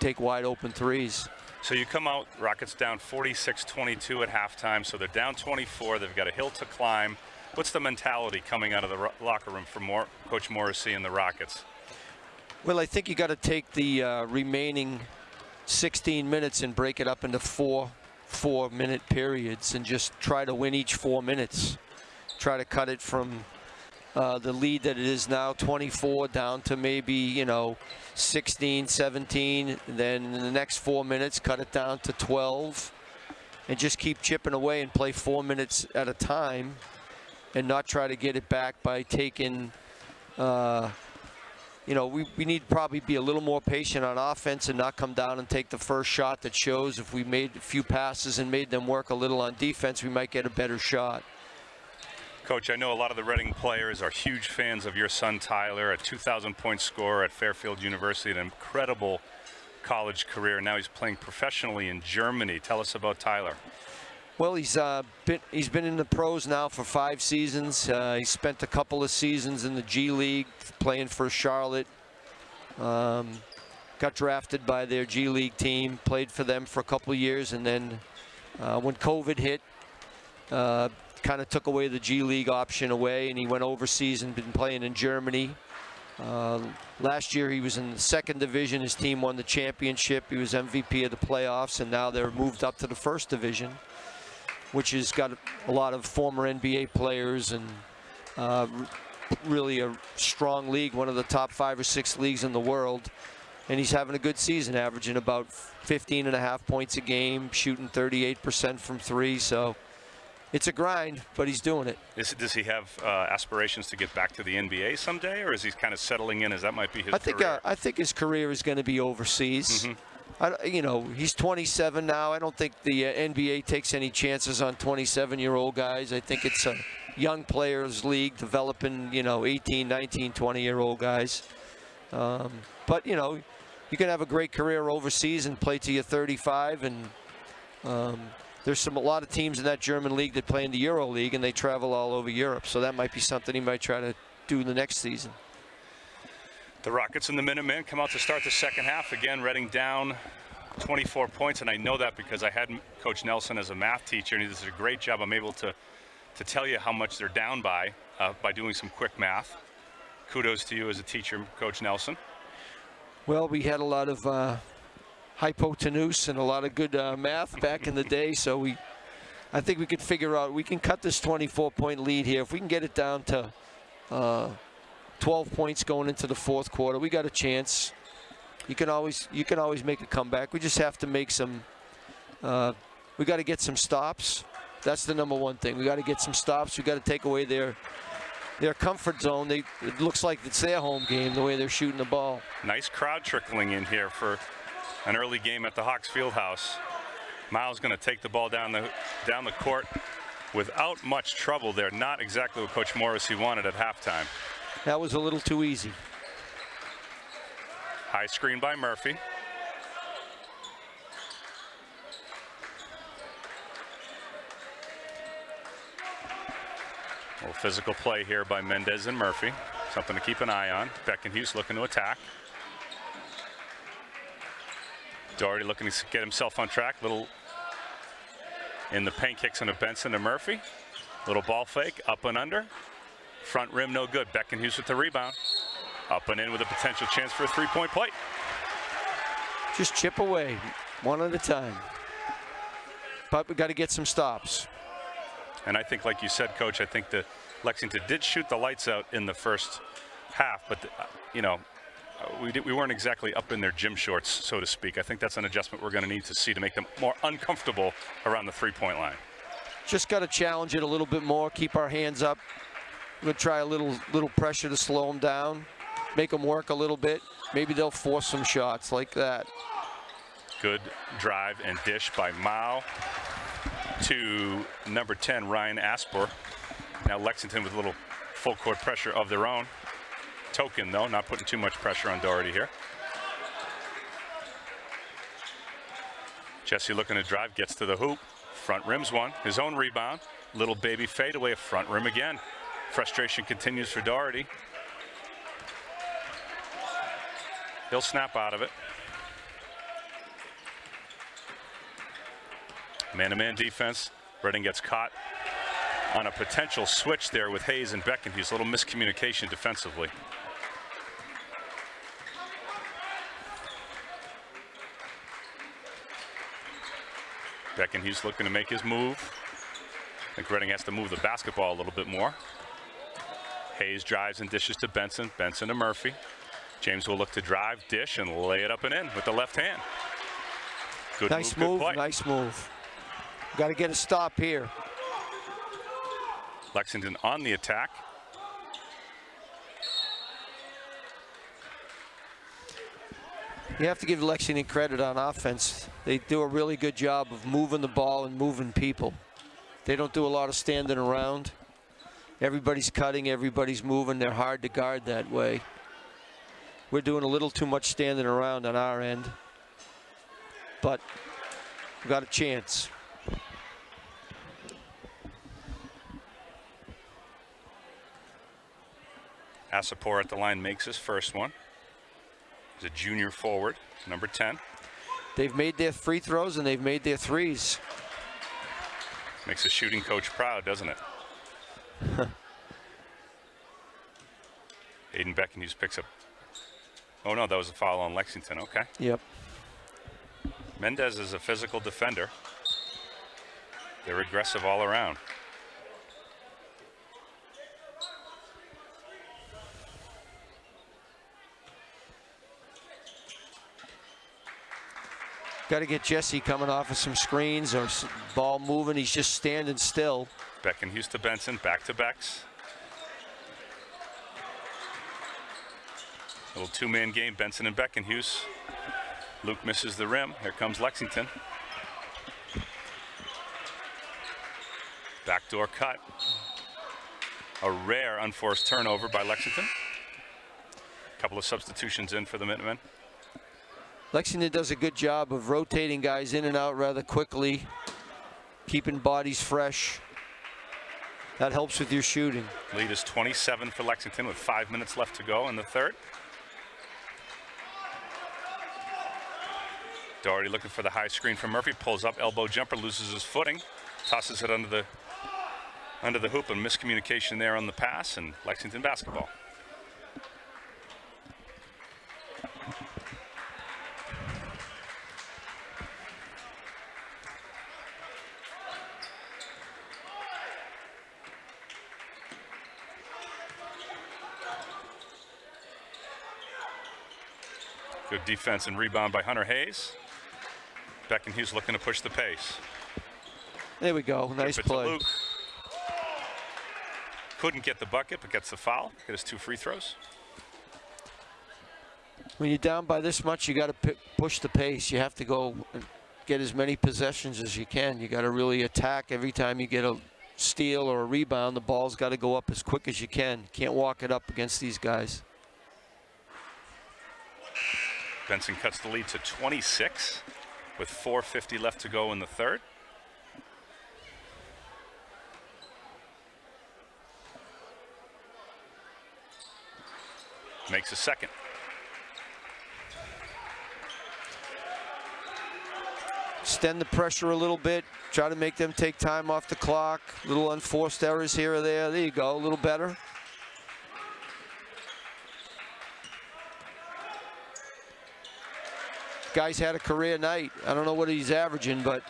take wide open threes. So you come out, Rockets down 46-22 at halftime, so they're down 24. They've got a hill to climb. What's the mentality coming out of the locker room for Mor- Coach Morrissey and the Rockets? Well, I think you got to take the uh, remaining 16 minutes and break it up into four four minute periods and just try to win each four minutes. Try to cut it from uh, the lead that it is now 24 down to maybe you know 16 17 then in the next four minutes cut it down to 12 and just keep chipping away and play four minutes at a time and not try to get it back by taking uh, you know, we, we need to probably be a little more patient on offense and not come down and take the first shot that shows if we made a few passes and made them work a little on defense, we might get a better shot. Coach, I know a lot of the Reading players are huge fans of your son Tyler, a 2,000 point scorer at Fairfield University, an incredible college career. Now he's playing professionally in Germany. Tell us about Tyler. Well, he's uh, been he's been in the pros now for five seasons. Uh, he spent a couple of seasons in the G League playing for Charlotte. Um, got drafted by their G League team, played for them for a couple of years, and then uh, when COVID hit, uh, kind of took away the G League option away, and he went overseas and been playing in Germany. Uh, last year he was in the second division. His team won the championship. He was MVP of the playoffs, and now they're moved up to the first division which has got a lot of former NBA players and uh, really a strong league, one of the top five or six leagues in the world. And he's having a good season, averaging about 15 and a half points a game, shooting 38% from three. So it's a grind, but he's doing it. Is, does he have uh, aspirations to get back to the NBA someday, or is he kind of settling in as that might be his I think, career? uh, I think his career is going to be overseas. Mhm. I, you know, he's 27 now. I don't think the uh, NBA takes any chances on 27-year-old guys. I think it's a young players league developing, you know, 18, 19, 20-year-old guys. Um, but, you know, you can have a great career overseas and play till you're 35. And um, there's some a lot of teams in that German league that play in the Euro League, and they travel all over Europe. So that might be something he might try to do the next season. The Rockets and the Minutemen come out to start the second half. Again, Reading down 24 points, and I know that because I had Coach Nelson as a math teacher, and he does a great job. I'm able to, to tell you how much they're down by uh, by doing some quick math. Kudos to you as a teacher, Coach Nelson. Well, we had a lot of uh, hypotenuse and a lot of good uh, math back in the day, so we, I think we could figure out we can cut this 24-point lead here if we can get it down to uh, 12 points going into the fourth quarter. We got a chance. You can always you can always make a comeback. We just have to make some. Uh, we got to get some stops. That's the number one thing. We got to get some stops. We got to take away their their comfort zone. They it looks like it's their home game the way they're shooting the ball. Nice crowd trickling in here for an early game at the Hawks Fieldhouse. Miles going to take the ball down the down the court without much trouble there. Not exactly what Coach Morrissey wanted at halftime. That was a little too easy. High screen by Murphy. A little physical play here by Mendez and Murphy. Something to keep an eye on. Beckenhuis looking to attack. Doherty looking to get himself on track. Little in the paint kicks into Benson to Murphy. Little ball fake, up and under. Front rim no good. Beckenhuis with the rebound. Up and in with a potential chance for a three-point play. Just chip away, one at a time. But we got to get some stops. And I think, like you said, Coach, I think that Lexington did shoot the lights out in the first half, but uh, you know, uh, we did, we weren't exactly up in their gym shorts, so to speak. I think that's an adjustment we're going to need to see to make them more uncomfortable around the three-point line. Just got to challenge it a little bit more. Keep our hands up. We're gonna try a little little pressure to slow them down, make them work a little bit. Maybe they'll force some shots like that. Good drive and dish by Mao to number 10, Ryan Asper. Now Lexington with a little full court pressure of their own. Token, though, not putting too much pressure on Doherty here. Jesse looking to drive, gets to the hoop. Front rim's one. His own rebound. Little baby fadeaway, front rim again. Frustration continues for Doherty. He'll snap out of it. Man-to-man -man defense. Reading gets caught on a potential switch there with Hayes and Beckenhuis. A little miscommunication defensively. Beckenhuis looking to make his move. I think Reading has to move the basketball a little bit more. Hayes drives and dishes to Benson. Benson to Murphy. James will look to drive, dish, and lay it up and in with the left hand. Good Nice move, move, nice move. Got to get a stop here. Lexington on the attack. You have to give Lexington credit on offense. They do a really good job of moving the ball and moving people. They don't do a lot of standing around. Everybody's cutting, everybody's moving. They're hard to guard that way. We're doing a little too much standing around on our end. But we've got a chance. Asapor at the line makes his first one. He's a junior forward, number 10. They've made their free throws and they've made their threes. Makes a shooting coach proud, doesn't it? Aiden Beckenhuis picks up. Oh no, that was a foul on Lexington. Okay. Yep. Mendez is a physical defender. They're aggressive all around. Got to get Jesse coming off of some screens or ball moving. He's just standing still. Beckenhuis Houston Benson, back to Becks. Little two-man game, Benson and Beckenhuis. Luke misses the rim. Here comes Lexington. Backdoor cut. A rare unforced turnover by Lexington. A couple of substitutions in for the Minutemen. Lexington does a good job of rotating guys in and out rather quickly, keeping bodies fresh. That helps with your shooting. Lead is 27 for Lexington with five minutes left to go in the third. Doherty looking for the high screen from Murphy, pulls up, elbow jumper, loses his footing, tosses it under the under the hoop, and miscommunication there on the pass, and Lexington basketball. Good defense and rebound by Hunter Hayes. Beckenhuis looking to push the pace. There we go. Nice Give it to play. Luke. Couldn't get the bucket, but gets the foul. Get his two free throws. When you're down by this much, you got to push the pace. You have to go and get as many possessions as you can. You got to really attack every time you get a steal or a rebound. The ball's got to go up as quick as you can. Can't walk it up against these guys. Benson cuts the lead to 26 with 4.50 left to go in the third. Makes a second. Extend the pressure a little bit. Try to make them take time off the clock. Little unforced errors here or there. There you go. A little better. Guy's had a career night. I don't know what he's averaging, but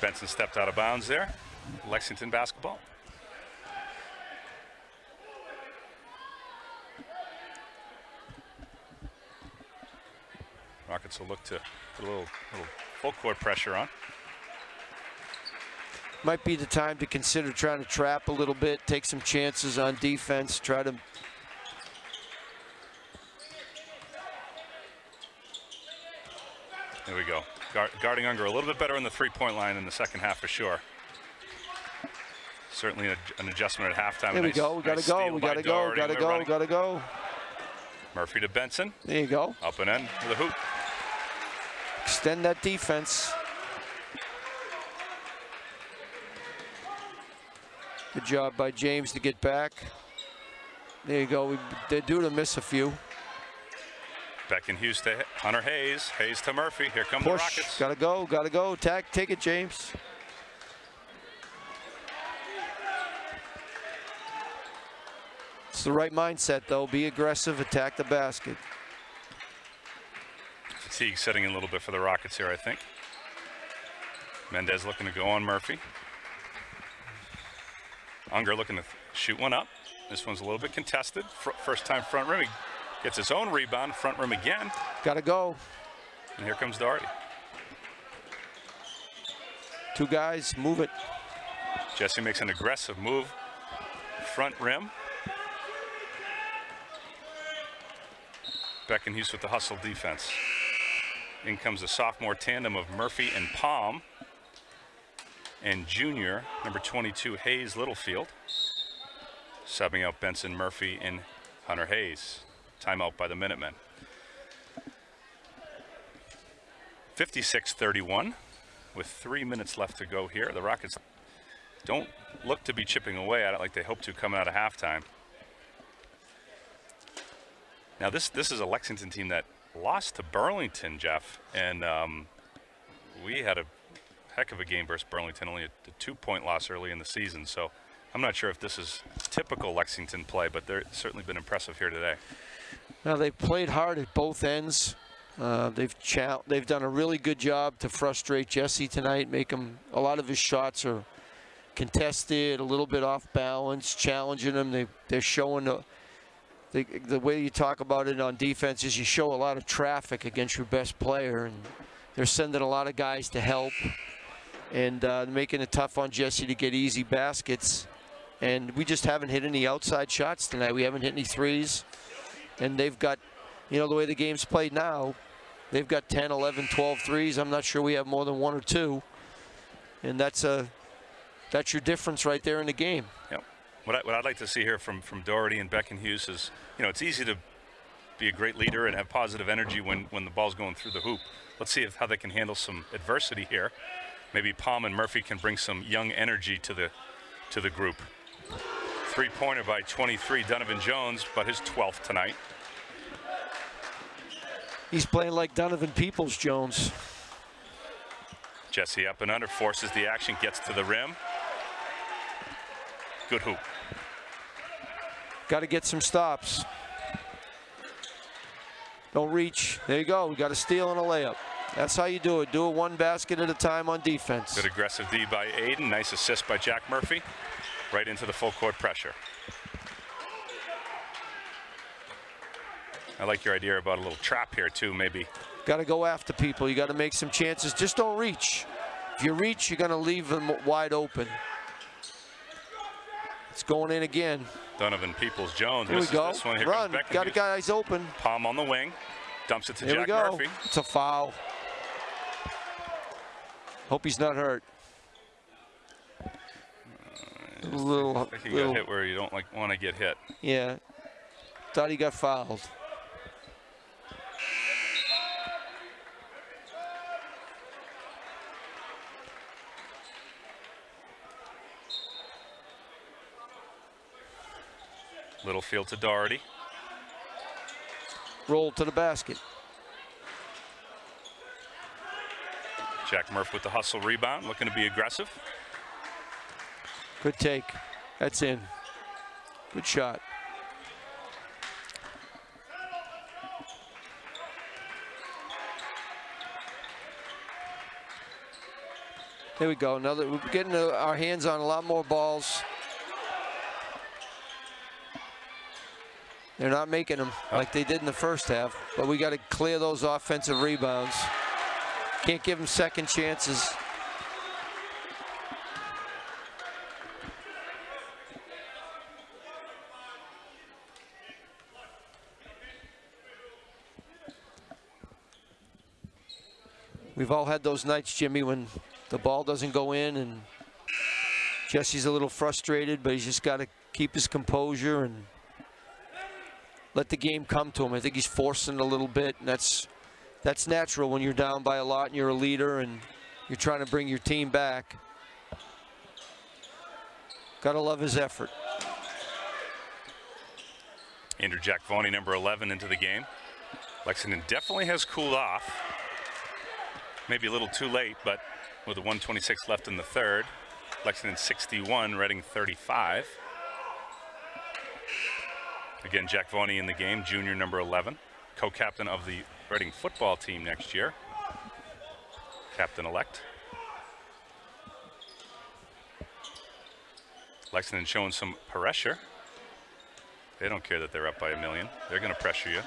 Benson stepped out of bounds there. Lexington basketball. Rockets will look to put a little, little full court pressure on. Might be the time to consider trying to trap a little bit, take some chances on defense, try to There we go. Guard, guarding Unger a little bit better in the three-point line in the second half for sure. Certainly an, an adjustment at halftime. There we Nice- go. We gotta nice go. We gotta go. Doherty. Gotta go. running. Gotta go. Murphy to Benson. There you go. Up and in to the hoop. Extend that defense. Good job by James to get back. There you go. We, they're due to miss a few. Beckenhuis to Hunter Hayes. Hayes to Murphy. Here come the Rockets. Gotta go. Gotta go. Tag. Take it, James. It's the right mindset, though. Be aggressive. Attack the basket. Fatigue setting in a little bit for the Rockets here, I think. Mendez looking to go on Murphy. Unger looking to shoot one up. This one's a little bit contested. Fr first time front rim. He gets his own rebound, front rim again. Gotta go. And here comes Doherty. Two guys. Move it. Jesse makes an aggressive move. Front rim. Beckenhuis with the hustle defense. In comes the sophomore tandem of Murphy and Palm. And junior, number 22, Hayes Littlefield. Subbing out Benson Murphy and Hunter Hayes. Timeout by the Minutemen. 56-31 with three minutes left to go here. The Rockets don't look to be chipping away at it like they hope to coming out of halftime. Now this this is a Lexington team that lost to Burlington, Jeff, and um, we had a heck of a game versus Burlington, only a, a two-point loss early in the season. So I'm not sure if this is typical Lexington play, but they're certainly been impressive here today. Now they've played hard at both ends. Uh, they've they've done a really good job to frustrate Jesse tonight. Make him a lot of his shots are contested, a little bit off balance, challenging him. They they're showing the, the the way you talk about it on defense is you show a lot of traffic against your best player, and they're sending a lot of guys to help and uh, making it tough on Jesse to get easy baskets. And we just haven't hit any outside shots tonight. We haven't hit any threes. And they've got, you know, the way the game's played now, they've got 10, 11, 12 threes. I'm not sure we have more than one or two. And that's a, that's your difference right there in the game. Yep. What, I, what I'd like to see here from, from Doherty and Beckenhuis is, you know, it's easy to be a great leader and have positive energy when, when the ball's going through the hoop. Let's see if, how they can handle some adversity here. Maybe Palm and Murphy can bring some young energy to the to the group. Three-pointer by 23, Donovan Jones, but his 12th tonight. He's playing like Donovan Peoples Jones. Jesse up and under, forces the action, gets to the rim. Good hoop. Got to get some stops. Don't reach. There you go. We got a steal and a layup. That's how you do it. Do it one basket at a time on defense. Good aggressive D by Aiden. Nice assist by Jack Murphy. Right into the full court pressure. I like your idea about a little trap here too, maybe. Got to go after people. You got to make some chances. Just don't reach. If you reach, you're going to leave them wide open. It's going in again. Donovan Peoples Jones Here we go. this one. Here Run. Got Hughes. guys open. Palm on the wing. Dumps it to Here Jack go. Murphy. It's a foul. Hope he's not hurt. A little, he little got hit where you don't like want to get hit. yeah. Thought he got fouled. Littlefield to Doherty. Rolled to the basket. Jack Murph with the hustle rebound, looking to be aggressive. Good take. That's in. Good shot. There we go. Another. We're getting our hands on a lot more balls. They're not making them like they did in the first half, but we got to clear those offensive rebounds. Can't give them second chances. We've all had those nights, Jimmy, when the ball doesn't go in and Jesse's a little frustrated, but he's just got to keep his composure and let the game come to him. I think he's forcing a little bit, and that's that's natural when you're down by a lot and you're a leader and you're trying to bring your team back. Got to love his effort. Andrew Jack Voney, number 11, into the game. Lexington definitely has cooled off. Maybe a little too late, but with a 126 left in the third, Lexington 61, Reading 35. Again, Jack Voney in the game, junior number 11, co-captain of the Reading football team next year. Captain-elect. Lexington showing some pressure. They don't care that they're up by a million. They're going to pressure you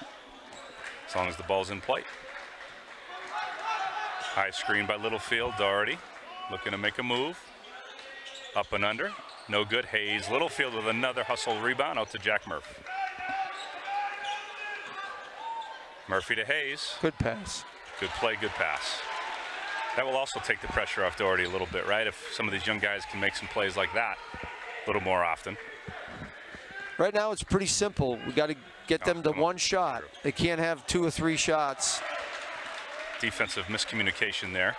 as long as the ball's in play. High screen by Littlefield. Doherty looking to make a move. Up and under. No good. Hayes. Littlefield with another hustle rebound out to Jack Murphy. Murphy to Hayes. Good pass. Good play, good pass. That will also take the pressure off Doherty a little bit, right? If some of these young guys can make some plays like that a little more often. Right now, it's pretty simple. We got to get them to come on. one shot. They can't have two or three shots. Defensive miscommunication there.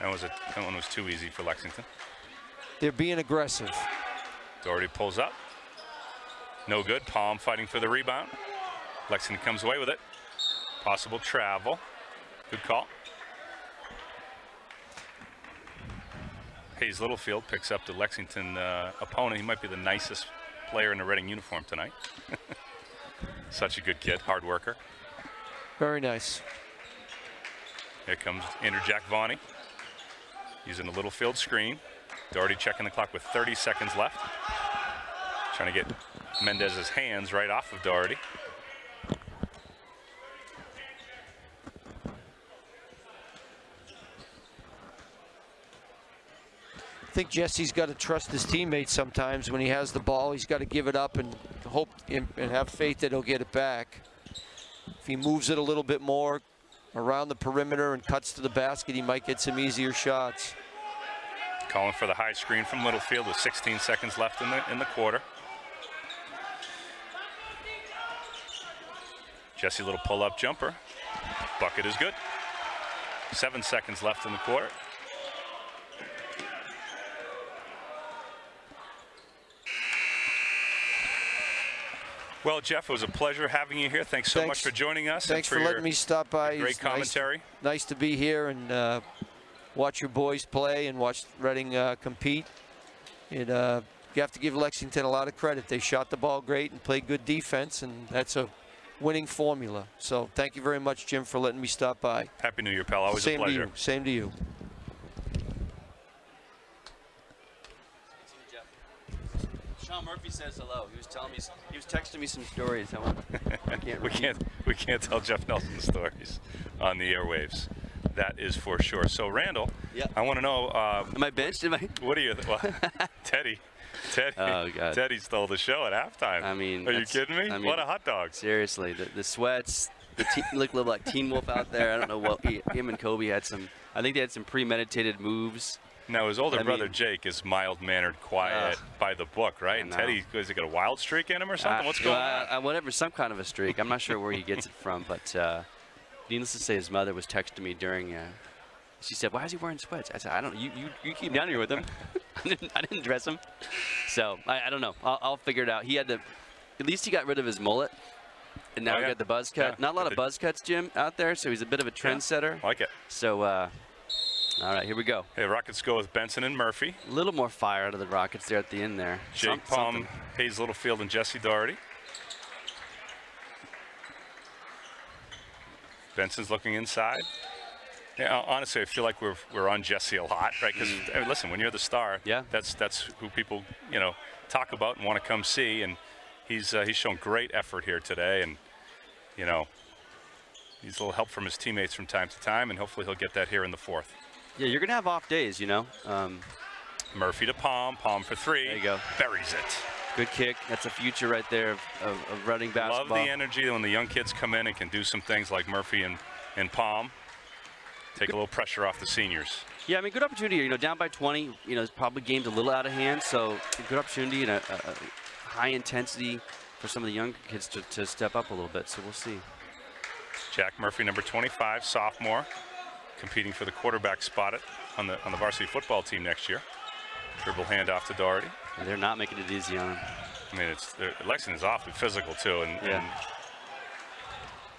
That was a that one was too easy for Lexington. They're being aggressive. Doherty pulls up. No good. Palm fighting for the rebound. Lexington comes away with it. Possible travel. Good call. Hayes Littlefield picks up the Lexington uh, opponent. He might be the nicest player in the Reading uniform tonight. Such a good kid, hard worker. Very nice. Here comes Andrew Jack Voney. Using a Littlefield screen. Doherty checking the clock with 30 seconds left. Trying to get Mendez's hands right off of Doherty. Think Jesse's got to trust his teammates sometimes. When he has the ball, he's got to give it up and hope and have faith that he'll get it back. If he moves it a little bit more around the perimeter and cuts to the basket, he might get some easier shots. Calling for the high screen from Littlefield with 16 seconds left in the in the quarter. Jesse little pull-up jumper. Bucket is good. Seven seconds left in the quarter. Well, Jeff, it was a pleasure having you here. Thanks so Thanks. much for joining us. and Thanks for your letting me stop by. Great It's nice- commentary. Nice, to be here and uh, watch your boys play and watch Reading uh, compete. It, uh, you have to give Lexington a lot of credit. They shot the ball great and played good defense, and that's a winning formula. So thank you very much, Jim, for letting me stop by. Happy New Year, pal. Always Same a pleasure. to you. Same to you. Sean Murphy says hello. He was telling me, he was texting me some stories. I, can't we can't we can't tell Jeff Nelson stories on the airwaves. That is for sure. So Randall, Yeah. I want to know um, Am I benched? Am I? what are you? Well, Teddy, Teddy, Oh, God. Teddy stole the show at halftime. I mean, are you kidding me? I mean- what a hot dog! Seriously, the, the sweats, the te- look a little like Teen Wolf out there. I don't know what he, him and Kobe had some. I think they had some premeditated moves. Now his older I brother mean- Jake is mild mannered, quiet, Ugh. by the book, right? And. Teddy, has he got a wild streak in him or something? Uh, What's going well, on? uh, whatever, some kind of a streak. I'm not sure where he gets it from, but uh, needless to say, his mother was texting me during. Uh, she said, "Why is he wearing sweats?" I said, "I don't. You you, you keep down here with him. I, didn't, I didn't dress him, so I, I don't know. I'll, I'll figure it out. He had to. At least he got rid of his mullet, and now Oh, he yeah. got the buzz cut. Yeah, Not a lot of buzz cuts, Jim, out there. So he's a bit of a trendsetter. like it. So, uh, all right, here we go. Hey, Rockets go with Benson and Murphy. A little more fire out of the Rockets there at the end there. Jake Some- Palm, something. Hayes Littlefield, and Jesse Doherty. Benson's looking inside. Yeah, honestly, I feel like we're we're on Jesse a lot, right? Because listen, when you're the star, Mm. Yeah. that's that's who people you know talk about and want to come see, and he's uh, he's shown great effort here today, and you know needs a little help from his teammates from time to time, and hopefully he'll get that here in the fourth. Yeah, you're gonna have off days, you know. Um, Murphy to Palm, Palm for three. There you go. Buries it. good kick. That's a future right there of, of, of running Love the energy when the young kids come in and can do some things like Murphy and, and Palm. Take a little pressure off the seniors. Yeah, I mean, good opportunity. You know, down by 20. You know, it's probably game's a little out of hand, so good opportunity and a, a, a high intensity for some of the young kids to, to step up a little bit. So we'll see. Jack Murphy, number 25, sophomore, competing for the quarterback spot on the on the varsity football team next year. Dribble handoff to Doherty. And they're not making it easy on him. I mean, it's Lexington's awfully physical too, and, Yeah. and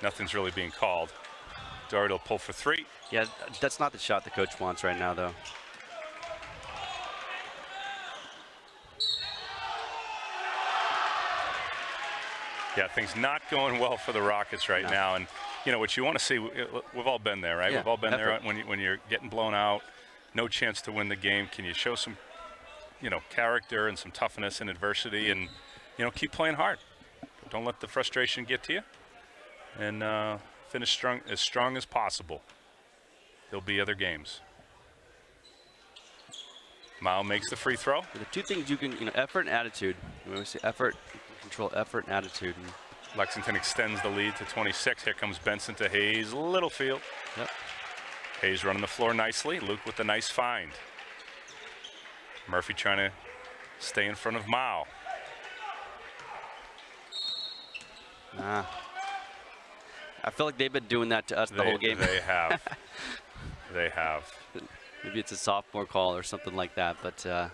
Nothing's really being called. Doherty will pull for three. Yeah, that's not the shot the coach wants right now, though. Yeah, things not going well for the Rockets right No. now. And, you know, what you want to see, we- we've all been there, right? Yeah, we've all been there when, you, when you're getting blown out, no chance to win the game. Can you show some, you know, character and some toughness in adversity and, you know, keep playing hard. Don't let the frustration get to you and uh, finish strong, as strong as possible. There'll be other games. Mao makes the free throw. The two things you can, you know, effort and attitude. When we say effort, control effort and attitude. And, Lexington extends the lead to 26. Here comes Benson to Hayes. Littlefield. yep. Hayes running the floor nicely. Luke with a nice find. Murphy trying to stay in front of Mao. Nah. I feel like they've been doing that to us the whole game. They have. they have. Maybe it's a sophomore call or something like that, but uh,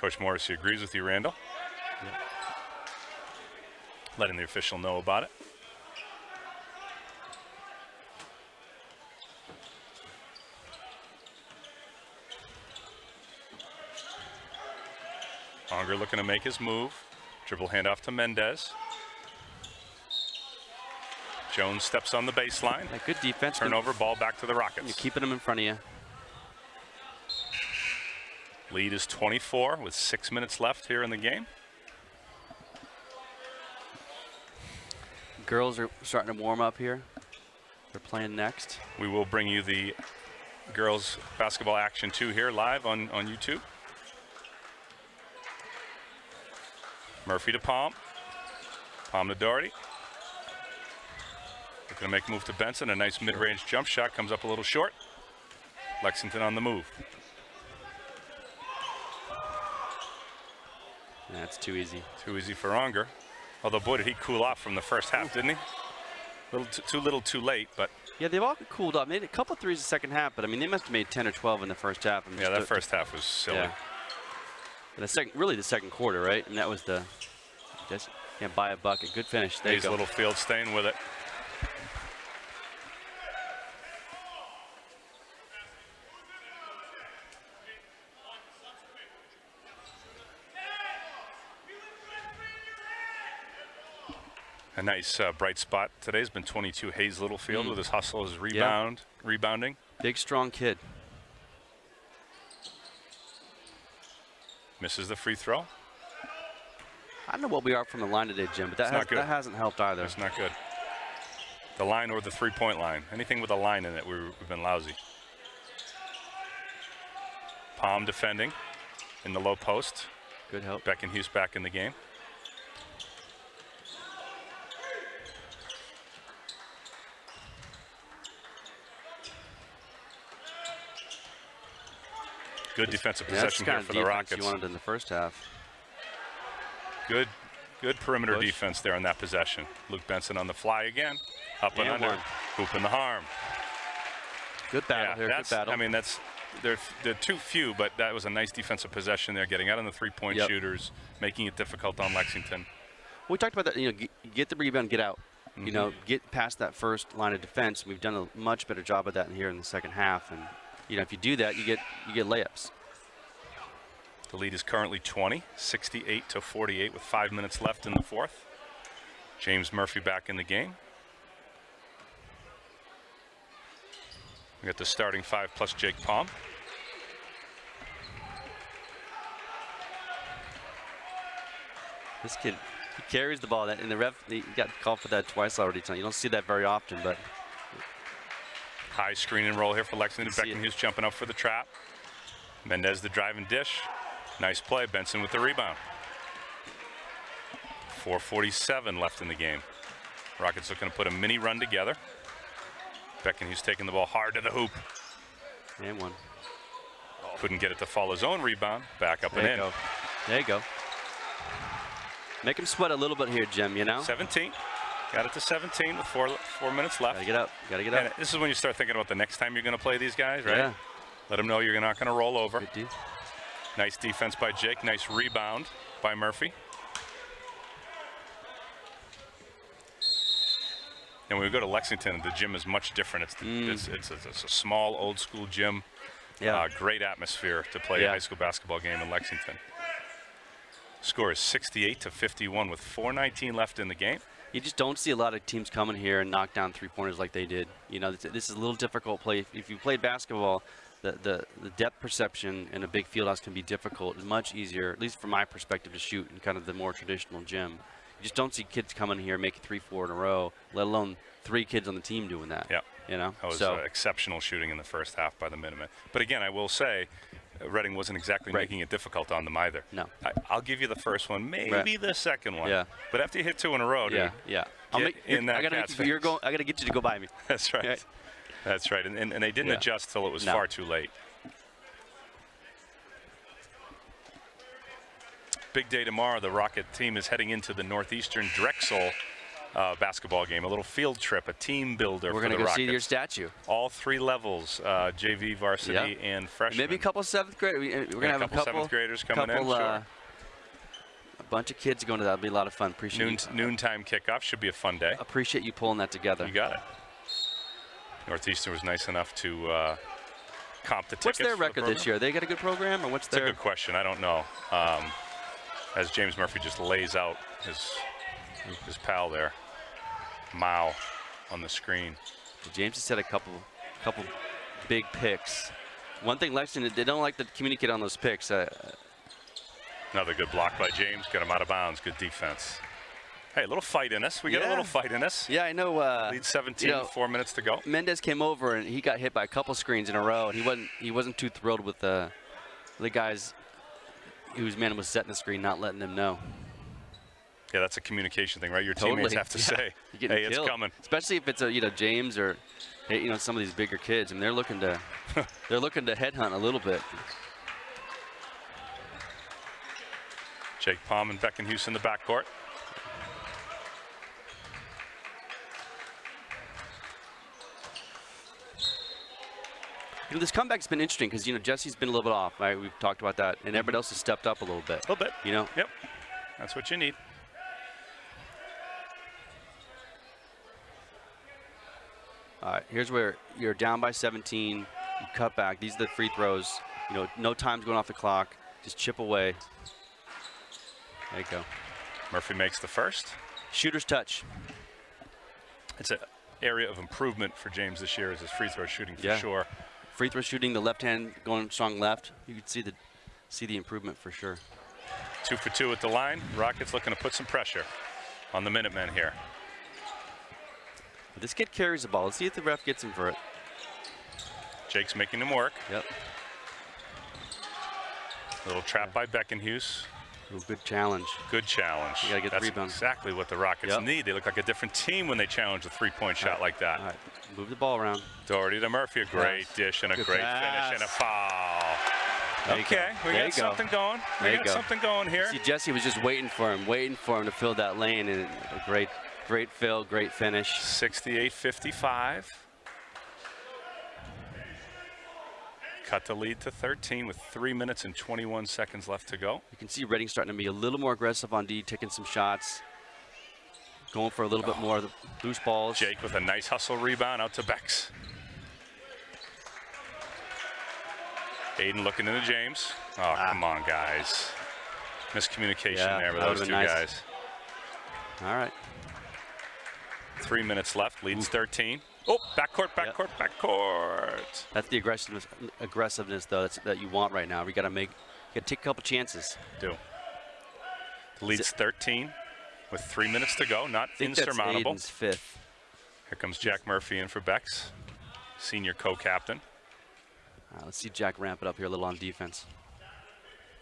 Coach Morrissey agrees with you, Randall. Letting the official know about it. Unger looking to make his move. Dribble handoff to Mendez. Jones steps on the baseline. like good defense. Turnover, ball back to the Rockets. You're keeping them in front of you. Lead is 24 with six minutes left here in the game. Girls are starting to warm up here. They're playing next. We will bring you the girls basketball action too here live on, on YouTube. Murphy to Palm. Palm to Doherty. Looking to make a move to Benson. A nice mid-range jump shot comes up a little short. Lexington on the move. That's too easy. Too easy for Unger. Although, boy, did he cool off from the first half, didn't he? Little too, too little, too late, but Yeah, they've all cooled off. Made a couple threes the second half, but I mean, they must have made 10 or 12 in the first half. and yeah, that the- first half was silly. Yeah. The second, really the second quarter, right? And that was the just yeah, buy a bucket. Good finish. There you Hayes go. Littlefield staying with it. A nice uh, bright spot today has been 22 Hayes Littlefield Mm. with his hustle, his rebound, rebounding. Big, strong kid. Misses the free throw. I don't know what we are from the line today, Jim, but that, has, that hasn't helped either. That's not good. The line or the three-point line. Anything with a line in it, we- we've been lousy. Palm defending in the low post. Good help. Beckenhuis back in the game. Good defensive Yeah, possession the here for the defense Rockets. you wanted in the first half. Good, good perimeter Push. defense there on that possession. Luke Benson on the fly again, up and, And under, one. hoop in the harm. Good battle here. Good battle. I mean, that's they're they're too few, but that was a nice defensive possession there, getting out on the three-point Yep. shooters, making it difficult on Lexington. we talked about that. You know, get, get the rebound, get out. Mm-hmm. You know, get past that first line of defense. We've done a much better job of that here in the second half. And you know, if you do that, you get you get layups. The lead is currently 20, 68 to 48 with five minutes left in the fourth. James Murphy back in the game. We got the starting five plus Jake Palm. This kid, he carries the ball. That and the ref, he got called for that twice already tonight. You don't see that very often, but High screen and roll here for Lexington. Beckenhuis jumping up for the trap. Mendez the drive and dish. Nice play. Benson with the rebound. 4.47 left in the game. Rockets looking to put a mini run together. Beckenhuis taking the ball hard to the hoop. and one. Couldn't get it to fall his own rebound. Back up There you and in. go. There you go. Make him sweat a little bit here, Jim. You know. 17. Got it to 17 with four four minutes left. Gotta get up. Gotta get up. And this is when you start thinking about the next time you're going to play these guys, right? Yeah. Let them know you're not going to roll over. Nice defense by Jake. Nice rebound by Murphy. And when we go to Lexington, the gym is much different. It's, the, mm. it's, it's, a, it's, a, small, old school gym. Yeah. Uh, great atmosphere to play yeah. a high school basketball game in Lexington. Score is 68 to 51 with 4.19 left in the game. You just don't see a lot of teams coming here and knock down three pointers like they did. You know, this, this is a little difficult play. If, if you played basketball, the, the, the depth perception in a big field house can be difficult. It's much easier, at least from my perspective, to shoot in kind of the more traditional gym. You just don't see kids coming here making three, four in a row, let alone three kids on the team doing that. Yeah. You know, That was so uh, exceptional shooting in the first half by the Minutemen. But again, I will say, Reading wasn't exactly Right. making it difficult on them either. No. I, I'll give you the first one, maybe the second one. Yeah. But after you hit two in a row, dude, yeah, yeah. I'll make, in that I gotta make you, you're going. I gotta get you to go by me. that's right. Right. That's right. And, and, and they didn't Yeah. adjust till it was No. far too late. Big day tomorrow. The Rocket team is heading into the Northeastern Drexel uh, basketball game. A little field trip, a team builder We're gonna go Rockets. see your statue. All three levels, uh, JV, varsity, Yeah. and freshman. Maybe a couple seventh grade. we- We're gonna Yeah, have a couple seventh graders coming in, couple, sure. uh, a bunch of kids going to that. It'll be a lot of fun. Appreciate Noon, you, noontime kickoff should be a fun day. appreciate you pulling that together. You got it. Northeastern was nice enough to uh, comp the tickets. What's their for the record this year? They got a good program, or what's It's a their? good question. I don't know. Um, as James Murphy just lays out his his pal there, Mao, on the screen. James has had a couple, couple big picks. One thing Lexington, they don't like to communicate on those picks. Uh, Another good block by James. Got him out of bounds. Good defense. Hey, a little fight in us. We got a little fight in us. yeah, I know. Uh, Lead 17, you know, four minutes to go. Mendez came over and he got hit by a couple screens in a row, and he wasn't he wasn't too thrilled with the the guys whose man was setting the screen, not letting them know. Yeah, that's a communication thing, right? Your Totally. teammates have to Yeah. say, "Hey, it's coming." Especially if it's a you know James or hey, you know some of these bigger kids, I and they're looking to they're looking to headhunt a little bit. Jake Palm and Beckenhuis in the backcourt. You know, this comeback's been interesting because you know Jesse's been a little bit off. Right, we've talked about that, and mm-hmm. everybody else has stepped up a little bit. A little bit. You know, Yep. That's what you need. Right, here's where you're down by 17. You cut back. These are the free throws. You know, no time's going off the clock. Just chip away. There you go. Murphy makes the first. Shooter's touch. It's an area of improvement for James this year is his free throw shooting for Yeah. sure. Free throw shooting, the left hand going strong left. You can see the see the improvement for sure. Two for two at the line. Rockets looking to put some pressure on the Minutemen here. But this kid carries the ball. Let's see if the ref gets him for it. Jake's making him work. Yep. A little trap by Beckenhuis. Ooh, good challenge. Good challenge. You gotta get the That's rebound. exactly what the Rockets Yep. need. They look like a different team when they challenge a three-point shot like that. All right, move the ball around. Doherty to Murphy, a great Pass. dish and a Good great pass. finish and a foul. There okay, go. we There got you go. something going. We There you got go. something going here. See, Jesse was just waiting for him, waiting for him to fill that lane, and a great, great fill, great finish. 68-55. Cut the lead to 13 with three minutes and 21 seconds left to go. You can see Reading starting to be a little more aggressive on D, taking some shots, going for a little bit more of the loose balls. Jake with a nice hustle rebound out to Bex. Aiden looking into James. Oh, come on, guys. Miscommunication Ah. Yeah, there with those two nice. guys. All right. Three minutes left, leads 13. Oh, backcourt, Yep. backcourt, backcourt. That's the aggressiveness, aggressiveness though, that's, that you want right now. We got to make, got to take a couple chances. Do. Leads 13 with three minutes to go, not insurmountable. that's Aiden's fifth. Here comes Jack Murphy in for Bex, senior co-captain. Right, let's see Jack ramp it up here a little on defense.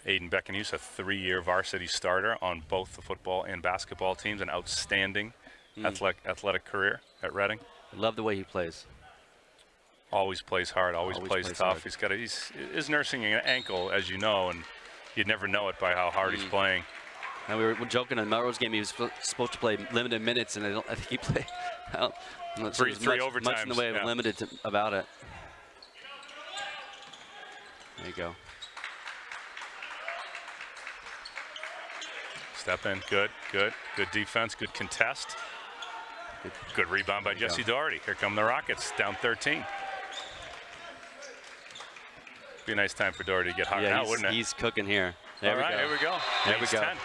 Aiden Beckenhuis, a three-year varsity starter on both the football and basketball teams, an outstanding Hmm. athletic, athletic career at Reading. I love the way he plays. Always plays hard, always, Always plays, plays tough. hard. He's got a, he's is nursing an ankle, as you know, and you'd never know it by how hard Hmm. he's playing. And we were joking in Melrose game. He was supposed to play limited minutes, and I, don't, I think he played. I don't- sure Three- three much, much in the overtimes, way of yeah. limited to, about it. There you go. Step in, good, good, good defense, good contest. Good rebound by Jesse Doherty. Here come the Rockets, down 13. Be a nice time for Doherty to get hot Yeah, now, wouldn't it? he's cooking here. There All we right, go. here we go. There we go. 10.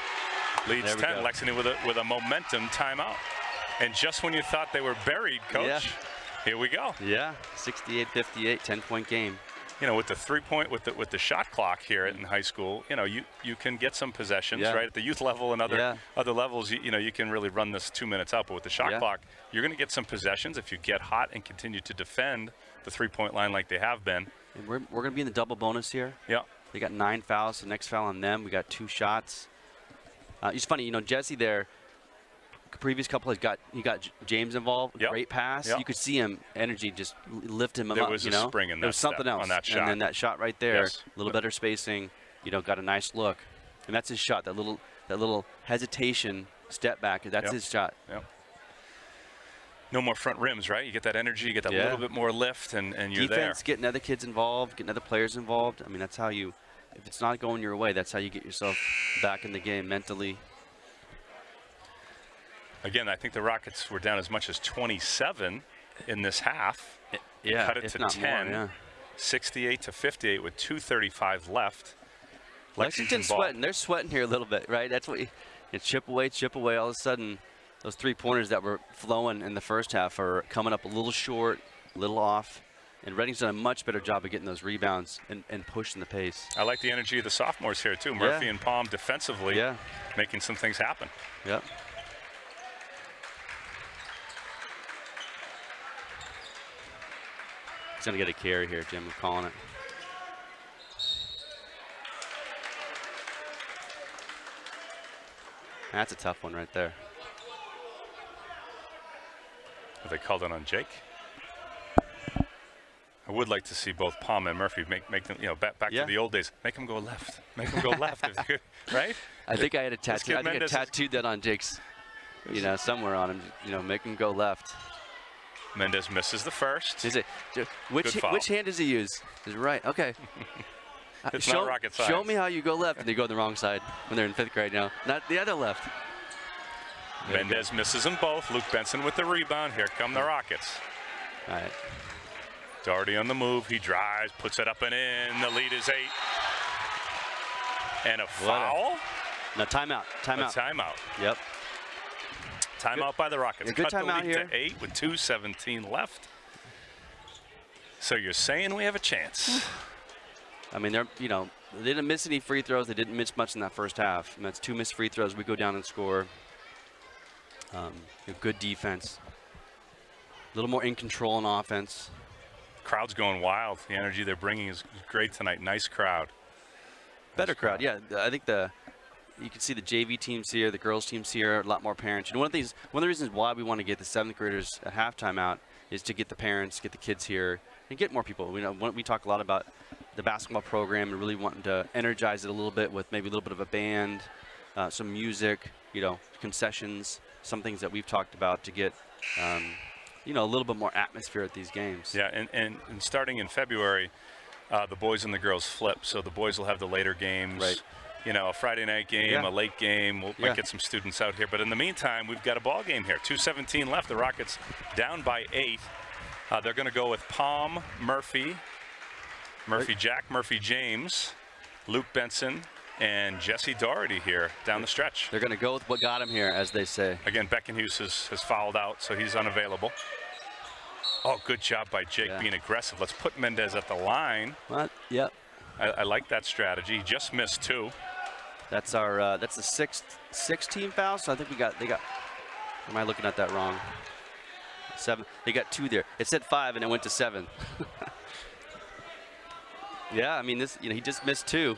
Leads There we 10. go. Lexington with a, with a momentum timeout. And just when you thought they were buried, coach, Yeah. here we go. Yeah, 68-58, 10-point game. You know, with the three point, with the with the shot clock here in high school, you know, you you can get some possessions, Yeah. right? At the youth level and other Yeah. other levels, you, you know, you can really run this two minutes out. But with the shot Yeah. clock, you're going to get some possessions if you get hot and continue to defend the three point line like they have been. And we're, we're going to be in the double bonus here. Yeah. They got nine fouls. The next foul on them. We got two shots. Uh, it's funny, you know, Jesse there. Previous couple has got he got James involved. Yep. Great pass. Yep. You could see him energy just lift him There up. was you a know, spring in there that was something else on that shot. And then that shot right there, Yes. a little better spacing. You know, got a nice look, and that's his shot. That little that little hesitation step back. That's Yep. his shot. Yep. No more front rims, right? You get that energy, you get that Yeah. little bit more lift, and, and you're there. Defense, getting other kids involved, getting other players involved. I mean, that's how you. If it's not going your way, that's how you get yourself back in the game mentally. Again, I think the Rockets were down as much as 27 in this half. Yeah, cut it to 10. More, yeah. 68 to 58 with 2:35 left. Lexington's ball. sweating. They're sweating here a little bit, right? That's what you, you chip away, chip away. All of a sudden, those three pointers that were flowing in the first half are coming up a little short, a little off. And Reading's done a much better job of getting those rebounds and, and pushing the pace. I like the energy of the sophomores here too. Murphy and Palm defensively, Yeah. making some things happen. Yep. He's gonna get a carry here, Jim. I'm calling it. That's a tough one right there. Have they called it on Jake? I would like to see both Palm and Murphy make make them, you know, back back Yeah. to the old days. Make them go left. Make them go left. right? I think I had a tattoo. I think I tattooed that on Jake's, you know, somewhere on him. You know, make him go left. Mendez misses the first. Is it? Which which hand does he use? Is it right? Okay. Uh, It's show, not rocket science. Show me how you go left, and they go the wrong side when they're in fifth grade now. Not the other left. There. Mendez misses them both. Luke Benson with the rebound. Here come the Rockets. All right. Doherty on the move. He drives, puts it up and in. The lead is eight. And a a- foul. No timeout. A Timeout. timeout. Yep. Timeout by the Rockets. Good Cut the timeout lead here. to eight with 2.17 left. So you're saying we have a chance. I mean, they're you know they didn't miss any free throws. They didn't miss much in that first half. And that's two missed free throws. We go down and score. Um, good defense. A little more in control on offense. Crowd's going wild. The energy they're bringing is great tonight. Nice crowd. Better crowd, yeah. I think the you can see the JV teams here, the girls teams here, a lot more parents. You know, one of these, one of the reasons why we want to get the seventh graders at halftime out is to get the parents, get the kids here, and get more people. We know we talk a lot about the basketball program and really wanting to energize it a little bit with maybe a little bit of a band, uh, some music, you know, concessions, some things that we've talked about to get, um, you know, a little bit more atmosphere at these games. Yeah, and, and, and starting in February, uh, the boys and the girls flip. So the boys will have the later games. Right. You know, a Friday night game, Yeah. a late game. We'll Yeah. get some students out here. But in the meantime, we've got a ball game here. 2:17 left. The Rockets down by eight. Uh, they're going to go with Palm, Murphy, Murphy Jack, Murphy James, Luke Benson, and Jesse Doherty here down the stretch. They're going to go with what got them here, as they say. Again, Beckenhuis has, has fouled out, so he's unavailable. Oh, good job by Jake Yeah. being aggressive. Let's put Mendez at the line. What? Yep. I, I like that strategy. He just missed two. That's our uh, that's the sixth six team foul. So I think we got they got. Am I looking at that wrong? Seven. They got two there. It said five and it went to seven. yeah, I mean this. You know, he just missed two.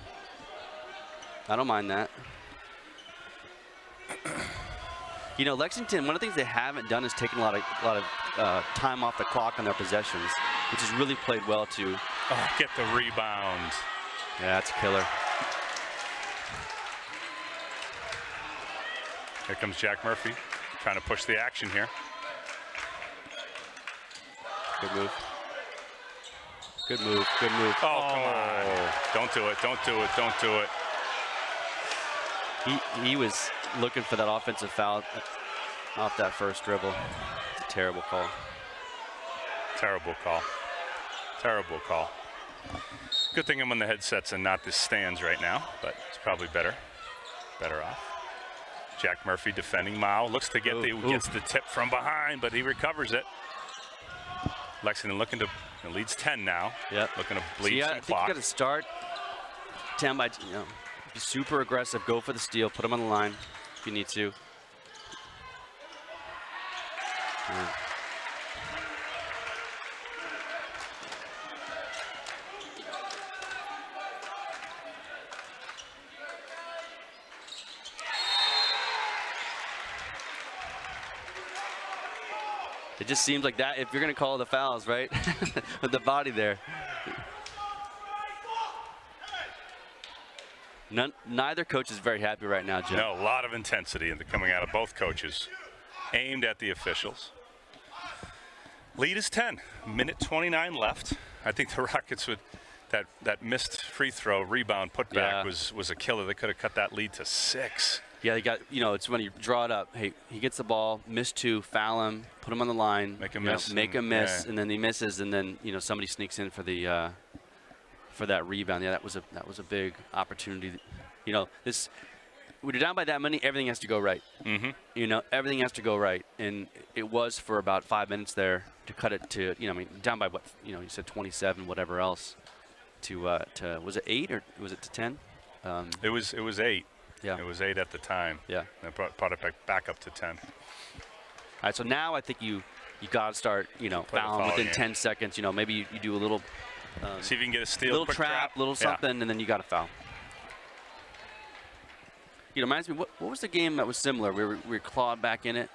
I don't mind that. You know, Lexington. One of the things they haven't done is taken a lot of a lot of uh, time off the clock on their possessions, which has really played well too. Oh, get the rebound. Yeah, that's a killer. Here comes Jack Murphy trying to push the action here. Good move. Good move. Good move. Oh, come on. Oh. Don't do it. Don't do it. Don't do it. He he was looking for that offensive foul off that first dribble. It's a terrible call. Terrible call. Terrible call. Good thing I'm on the headsets and not the stands right now, but it's probably better. Better off. Jack Murphy defending Mao. Looks to get the Ooh, ooh. gets the tip from behind, but he recovers it. Lexington looking to leads 10 now. Yep. Looking to So bleed yeah, I some think you got to start 10 by, you know, be super aggressive, go for the steal, put them on the line if you need to. Yeah. It just seems like that if you're going to call the fouls, right? With the body there. None, neither coach is very happy right now, Jim. No, a lot of intensity in the coming out of both coaches, aimed at the officials. Lead is 10. Minute 29 left. I think the Rockets would that that missed free throw rebound putback Yeah. was was a killer. They could have cut that lead to six. Yeah, they got, you know, it's when you draw it up. Hey, he gets the ball, miss two, foul him, put him on the line. Make him you know, miss make and- him miss, yeah. and then he misses, and then, you know, somebody sneaks in for the, uh, for that rebound. Yeah, that was a, that was a big opportunity. You know, this, when you're down by that many, everything has to go right. Mm-hmm. You know, everything has to go right, and it was for about five minutes there to cut it to, you know, I mean, down by what, you know, you said 27, whatever else, to, uh, to was it eight or was it to 10? Um, It was it was eight. Yeah, It was eight at the time. yeah. They brought, brought it back, back up to 10. All right, so now I think you you got to start, you know, fouling within game. 10 seconds. You know, maybe you, you do a little um, See if you can get a steal. little quick trap, little Yeah. something, and then you got to foul. You know, reminds me, what, what was the game that was similar? We were, we were clawed back in it.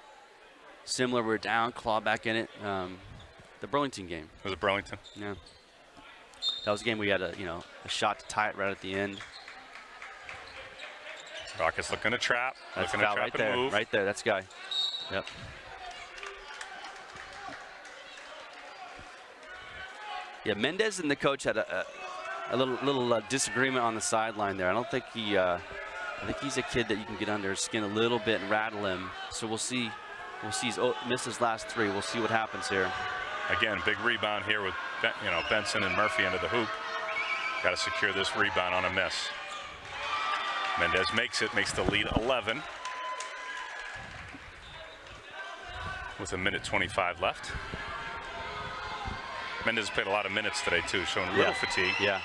Similar, we were down, clawed back in it. Um, the Burlington game. Was it Burlington? Yeah. That was a game we had a, you know, a shot to tie it right at the end. Rockets looking to trap. That's looking to trap right and there. move. Right there, that's the guy. Yep. Yeah, Mendez and the coach had a, a, a little little uh, disagreement on the sideline there. I don't think he. Uh, I think he's a kid that you can get under his skin a little bit and rattle him. So we'll see. We'll see. He's oh, missed his last three. We'll see what happens here. Again, big rebound here with you know Benson and Murphy into the hoop. Got to secure this rebound on a miss. Mendez makes it, makes the lead 11. With a minute 25 left. Mendez played a lot of minutes today too, showing a little Yeah. fatigue. Yeah.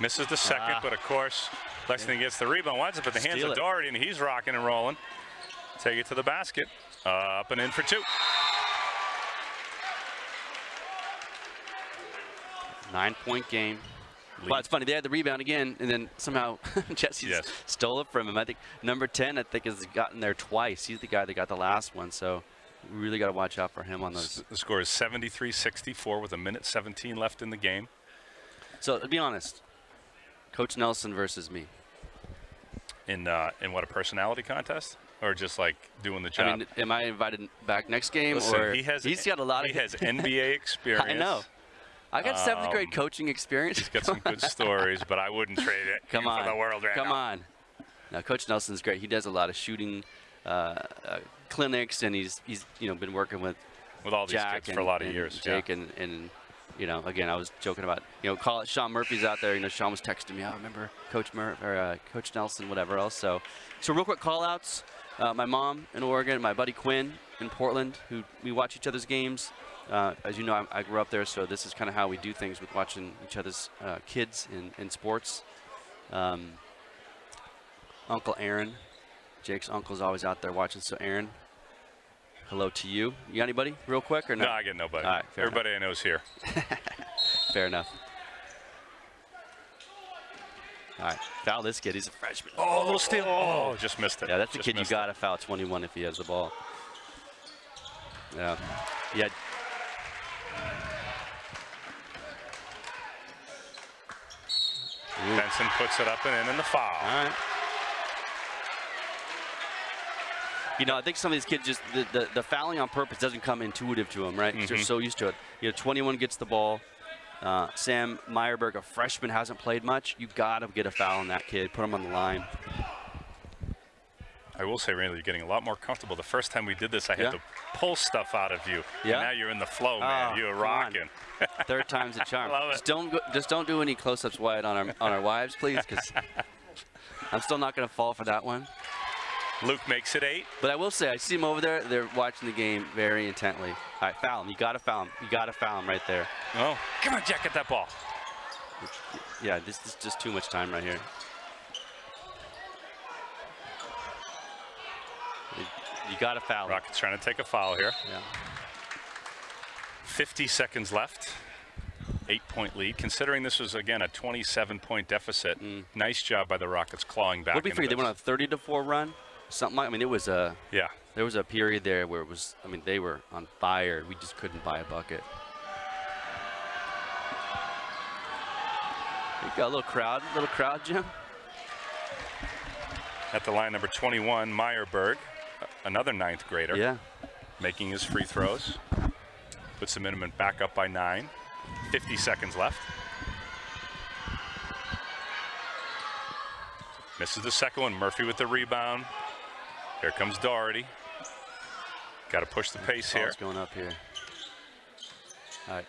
Misses the second, Ah. but of course, Lexington gets the rebound. Winds up at the hands Steal of it. Doherty, and he's rocking and rolling. Take it to the basket. Uh, up and in for two. Nine point game. Lead. Well, it's funny. They had the rebound again, and then somehow Jesse Yes. stole it from him. I think number 10, I think, has gotten there twice. He's the guy that got the last one, so we really got to watch out for him on those. The score is 73-64 with a minute 17 left in the game. So to be honest, Coach Nelson versus me. In uh, in what a personality contest, or just like doing the job. I mean, am I invited back next game, Listen, or he has he's got a lot of he of has NBA experience. I know. I got seventh grade Um, coaching experience. He's got some good stories, but I wouldn't trade it Come on, for the world right come now. on. Now, Coach Nelson's great. He does a lot of shooting uh, uh, clinics, and he's he's you know been working with With all these Jack kids and, for a lot of years. Jake yeah. and, and you know again I was joking about you know call it Sean Murphy's out there. You know Sean was texting me. I remember Coach Mur or uh, Coach Nelson, whatever else. So so real quick call outs. Uh, my mom in Oregon, my buddy Quinn in Portland, who we watch each other's games. Uh, as you know, I, I grew up there, so this is kind of how we do things with watching each other's uh, kids in, in sports. Um, Uncle Aaron, Jake's uncle's always out there watching. So Aaron, hello to you. You got anybody real quick or no? No, I get nobody. All right, Everybody I know is here. Fair enough. All right, foul this kid. He's a freshman. Oh, a little steal. Oh, just missed it. Yeah, that's the Just kid you got to foul 21 if he has the ball. Yeah. Yeah. Ooh. Benson puts it up and in, and the foul. All right. You know, I think some of these kids just the, the, the fouling on purpose doesn't come intuitive to them, right? They're Mhm. so used to it. You know, 21 gets the ball. Uh, Sam Meyerberg, a freshman, hasn't played much. You got to get a foul on that kid. Put him on the line. I will say, Randall, you're getting a lot more comfortable. The first time we did this, I had to pull stuff out of you. Yeah? And now you're in the flow, ah, man. Oh, you're rocking. Third time's a charm. Love it. Just don't go, just don't do any close-ups wide on our on our wives, please, because I'm still not going to fall for that one. Luke makes it eight. But I will say, I see them over there. They're watching the game very intently. All right, foul him. You got to foul him. You got to foul him right there. Oh, come on, Jack, get that ball. Yeah, this is just too much time right here. You, got to foul. Rockets trying to take a foul here. Yeah. 50 seconds left. Eight point lead. Considering this was, again, a 27 point deficit, mm. nice job by the Rockets clawing back. What did we figure? They went on a 30 to 4 run? Something like I mean, it was a Yeah. there was a period there where it was I mean, they were on fire. We just couldn't buy a bucket. You got a little crowd, little crowd, Jim. At the line, number 21, Meyerberg, another ninth grader, Yeah. making his free throws. Puts the Minutemen back up by nine. 50 seconds left. Misses the second one. Murphy with the rebound. Here comes Doherty. Got to push the pace here. Going up here. All right.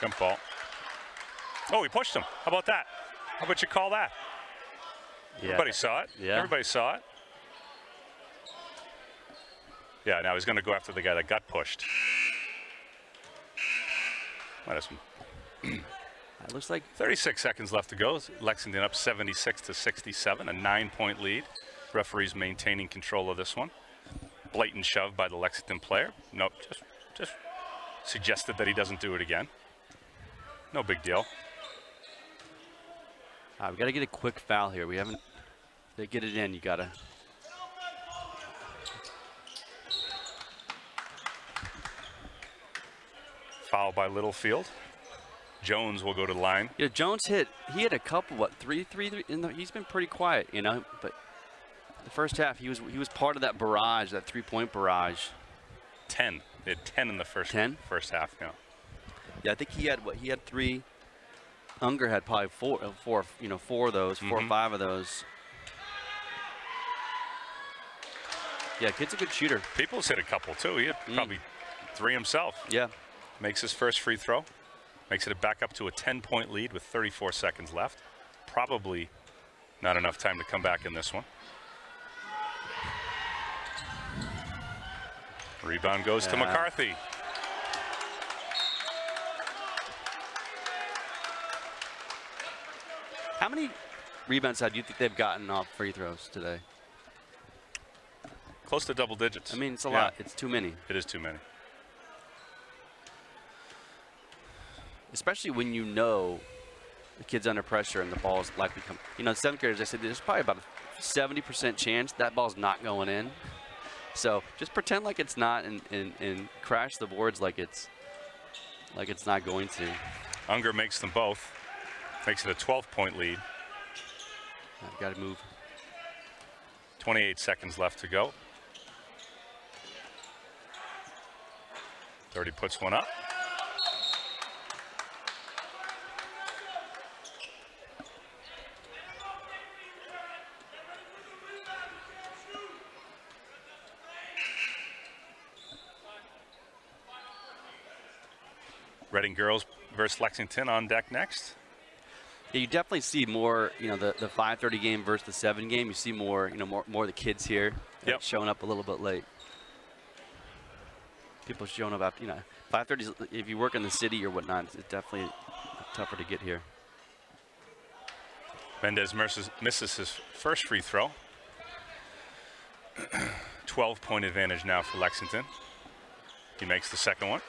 Jump ball. Oh, he pushed him. How about that? How about you call that? Yeah. Everybody saw it. Yeah. Everybody saw it. Yeah, now he's going to go after the guy that got pushed. Might have some It looks like 36 seconds left to go. Lexington up 76 to 67, a nine-point lead. Referees maintaining control of this one. Blatant shove by the Lexington player. Nope, just just suggested that he doesn't do it again. No big deal. All right, we got to get a quick foul here. We haven't they get it in, you got to Foul by Littlefield. Jones will go to the line. Yeah, Jones hit. He had a couple. What three, three, three? In the, he's been pretty quiet, you know. But the first half, he was he was part of that barrage, that three-point barrage. 10. They had 10 in the first 10? first half. Yeah. Yeah, I think he had what? He had three. Unger had probably four, uh, four, you know, four of those, 4 or Mhm. five of those. Yeah, kid's a good shooter. Peoples hit a couple too. He had Mm. probably three himself. Yeah. Makes his first free throw. Makes it back up to a 10-point lead with 34 seconds left. Probably not enough time to come back in this one. Rebound goes to McCarthy. How many rebounds do you think they've gotten off free throws today? Close to double digits. I mean, it's a Yeah, lot. It's too many, It is too many. especially when you know the kid's under pressure and the ball's likely come. You know, seventh graders, I said there's probably about a 70% chance that ball's not going in. So just pretend like it's not and, and, and crash the boards like it's like it's not going to. Unger makes them both. Makes it a 12-point lead. I've got to move. 28 seconds left to go. 30 puts one up. Reading girls versus Lexington on deck next. Yeah, you definitely see more, you know, the, the 5:30 game versus the 7 game. You see more, you know, more more of the kids here Yep. showing up a little bit late. People showing up after, you know, 5:30. 's- If you work in the city or whatnot, it's definitely tougher to get here. Mendez misses, misses his first free throw. 12 point advantage now for Lexington. He makes the second one.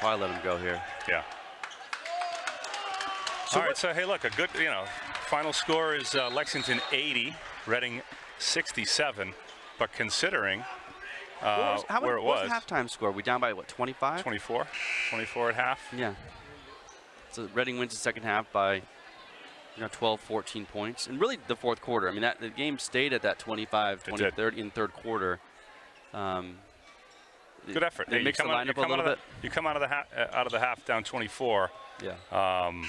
Probably let him go here. Yeah. All right, so hey, look, a good, you know, final score is uh, Lexington 80, Reading 67. But considering What uh, was- how where many- it what was, was halftime score? We down by what? 25? 24, 24 at half. Yeah. So Reading wins the second half by you know, 12, 14 points, and really the fourth quarter. I mean, that the game stayed at that 25, 20, 30 in third quarter. Um, Good effort. Hey, mixed the come out- lineup a come out little of the- You come out of the ha- uh, out of the half down 24. yeah, Um,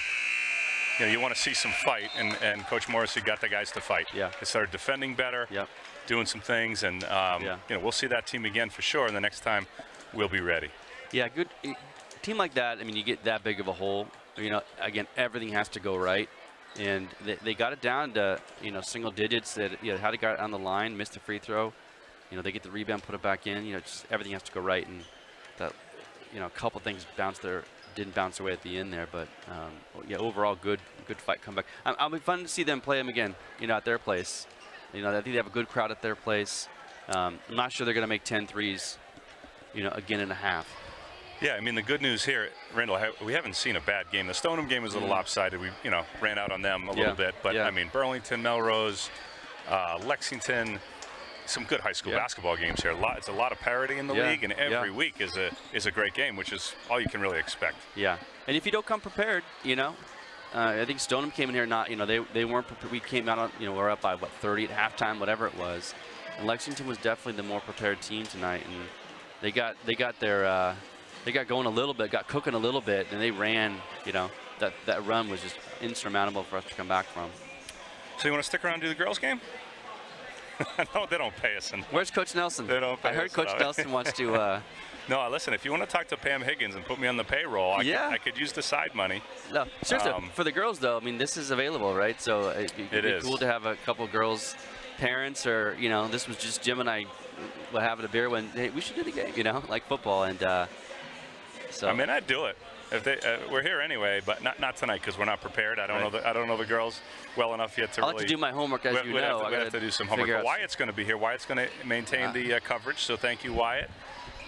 you know, you want to see some fight, and, and Coach Morrissey got the guys to fight. Yeah. They started defending better, Yep. doing some things, and um, Yeah. you know, we'll see that team again for sure. And the next time, we'll be ready. yeah, good team like that. I mean, you get that big of a hole. You know, again, everything has to go right, and they, they got it down to you know single digits. That you know, had to got on the line, missed the free throw. You know, they get the rebound, put it back in. You know, just everything has to go right, and that you know, a couple things bounced there, didn't bounce away at the end there, but um, yeah, overall good, good fight comeback. Um, I'll be fun to see them play them again. You know, at their place. You know, I think they have a good crowd at their place. Um, I'm not sure they're going to make 10 threes. You know, again and a half. Yeah, I mean the good news here, Randall, we haven't seen a bad game. The Stoneham game was a little Mhm. lopsided. We, you know, ran out on them a Yeah, little bit, but yeah. I mean Burlington, Melrose, uh, Lexington, some good high school Yeah. basketball games here. A lot, it's a lot of parity in the Yeah, league, and yeah. every week is a is a great game, which is all you can really expect. Yeah, and if you don't come prepared, you know, uh, I think Stoneham came in here not, you know, they they weren't. Prepared. We came out on, you know, we're up by what 30 at halftime, whatever it was. And Lexington was definitely the more prepared team tonight, and they got they got their uh, they got going a little bit, got cooking a little bit, and they ran. You know, that that run was just insurmountable for us to come back from. So you want to stick around and do the girls game? no, they don't pay us. And Where's Coach Nelson? They don't I heard Coach enough. Nelson wants to. Uh, no, listen. If you want to talk to Pam Higgins and put me on the payroll, I, Yeah. could, I could use the side money. No, seriously. Um, for the girls, though, I mean, this is available, right? So uh, it, it'd It be is. cool to have a couple girls, parents, or you know, this was just Jim and I were having a beer when hey, we should do the game, you know, like football, and uh, so I mean, I'd do it. If they, uh, we're here anyway, but not not tonight because we're not prepared. I don't know the I don't know the girls well enough yet to I'll have really. to do my homework as we- you we'd know. have to, I we'd have gotta do some homework. But Wyatt's going to be here. Wyatt's going to maintain the uh, coverage. So thank you, Wyatt.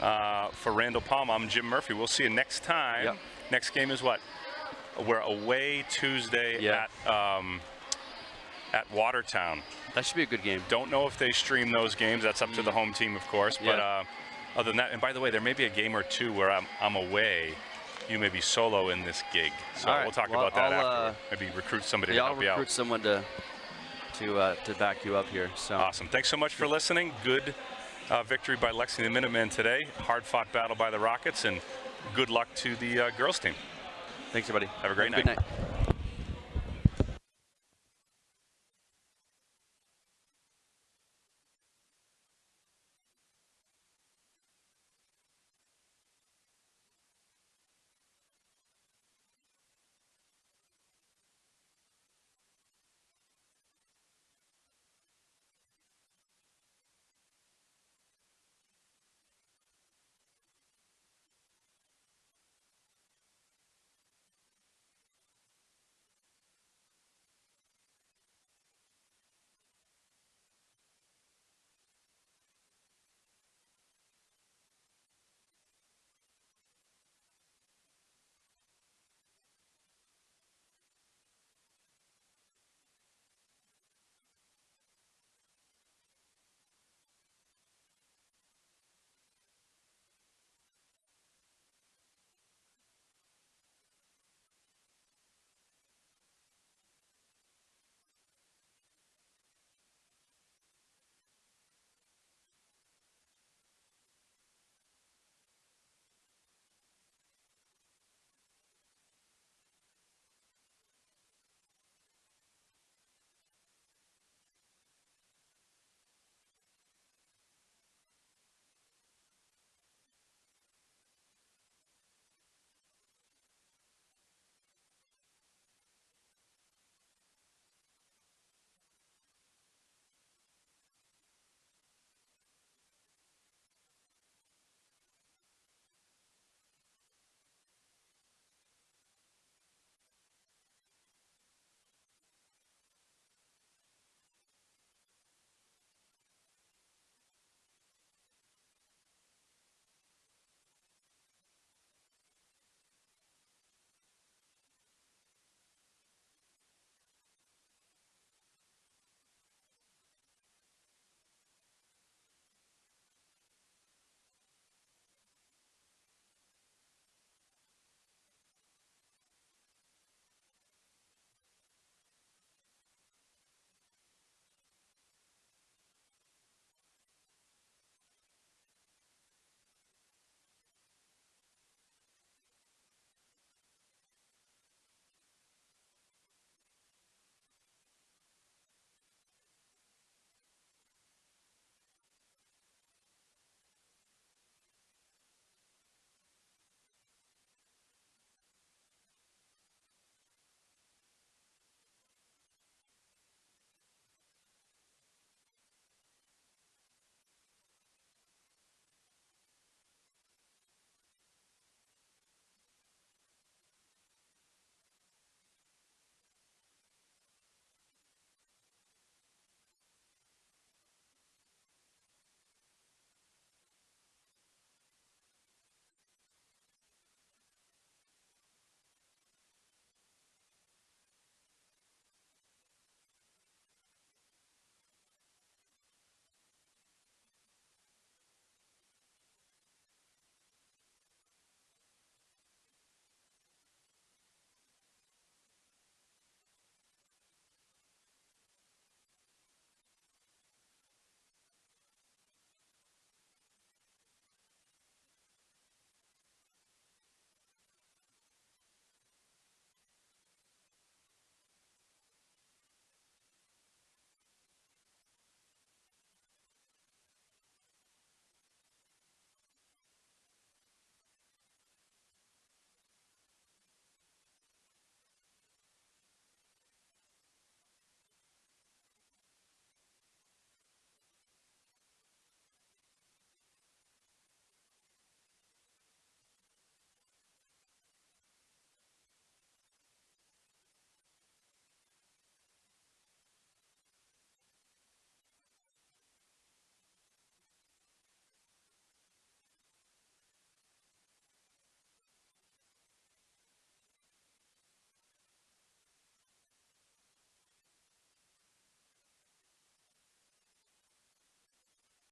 Uh, for Randall Palm, I'm Jim Murphy. We'll see you next time. Yep. Next game is what? We're away Tuesday Yeah. at um, at Watertown. That should be a good game. Don't know if they stream those games. That's up to the home team, of course. But Mm. Yeah. uh, other than that, and by the way, there may be a game or two where I'm, I'm away. You may be solo in this gig. So right. we'll talk Well, about that I'll, uh, after. Maybe recruit somebody Yeah, to I'll help you recruit someone to to uh, to back you up here. So Awesome. Thanks so much for listening. Good uh, victory by Lexington Minutemen today. Hard fought battle by the Rockets, and good luck to the uh, girls team. thanks, everybody. Have a great night. Good night. night.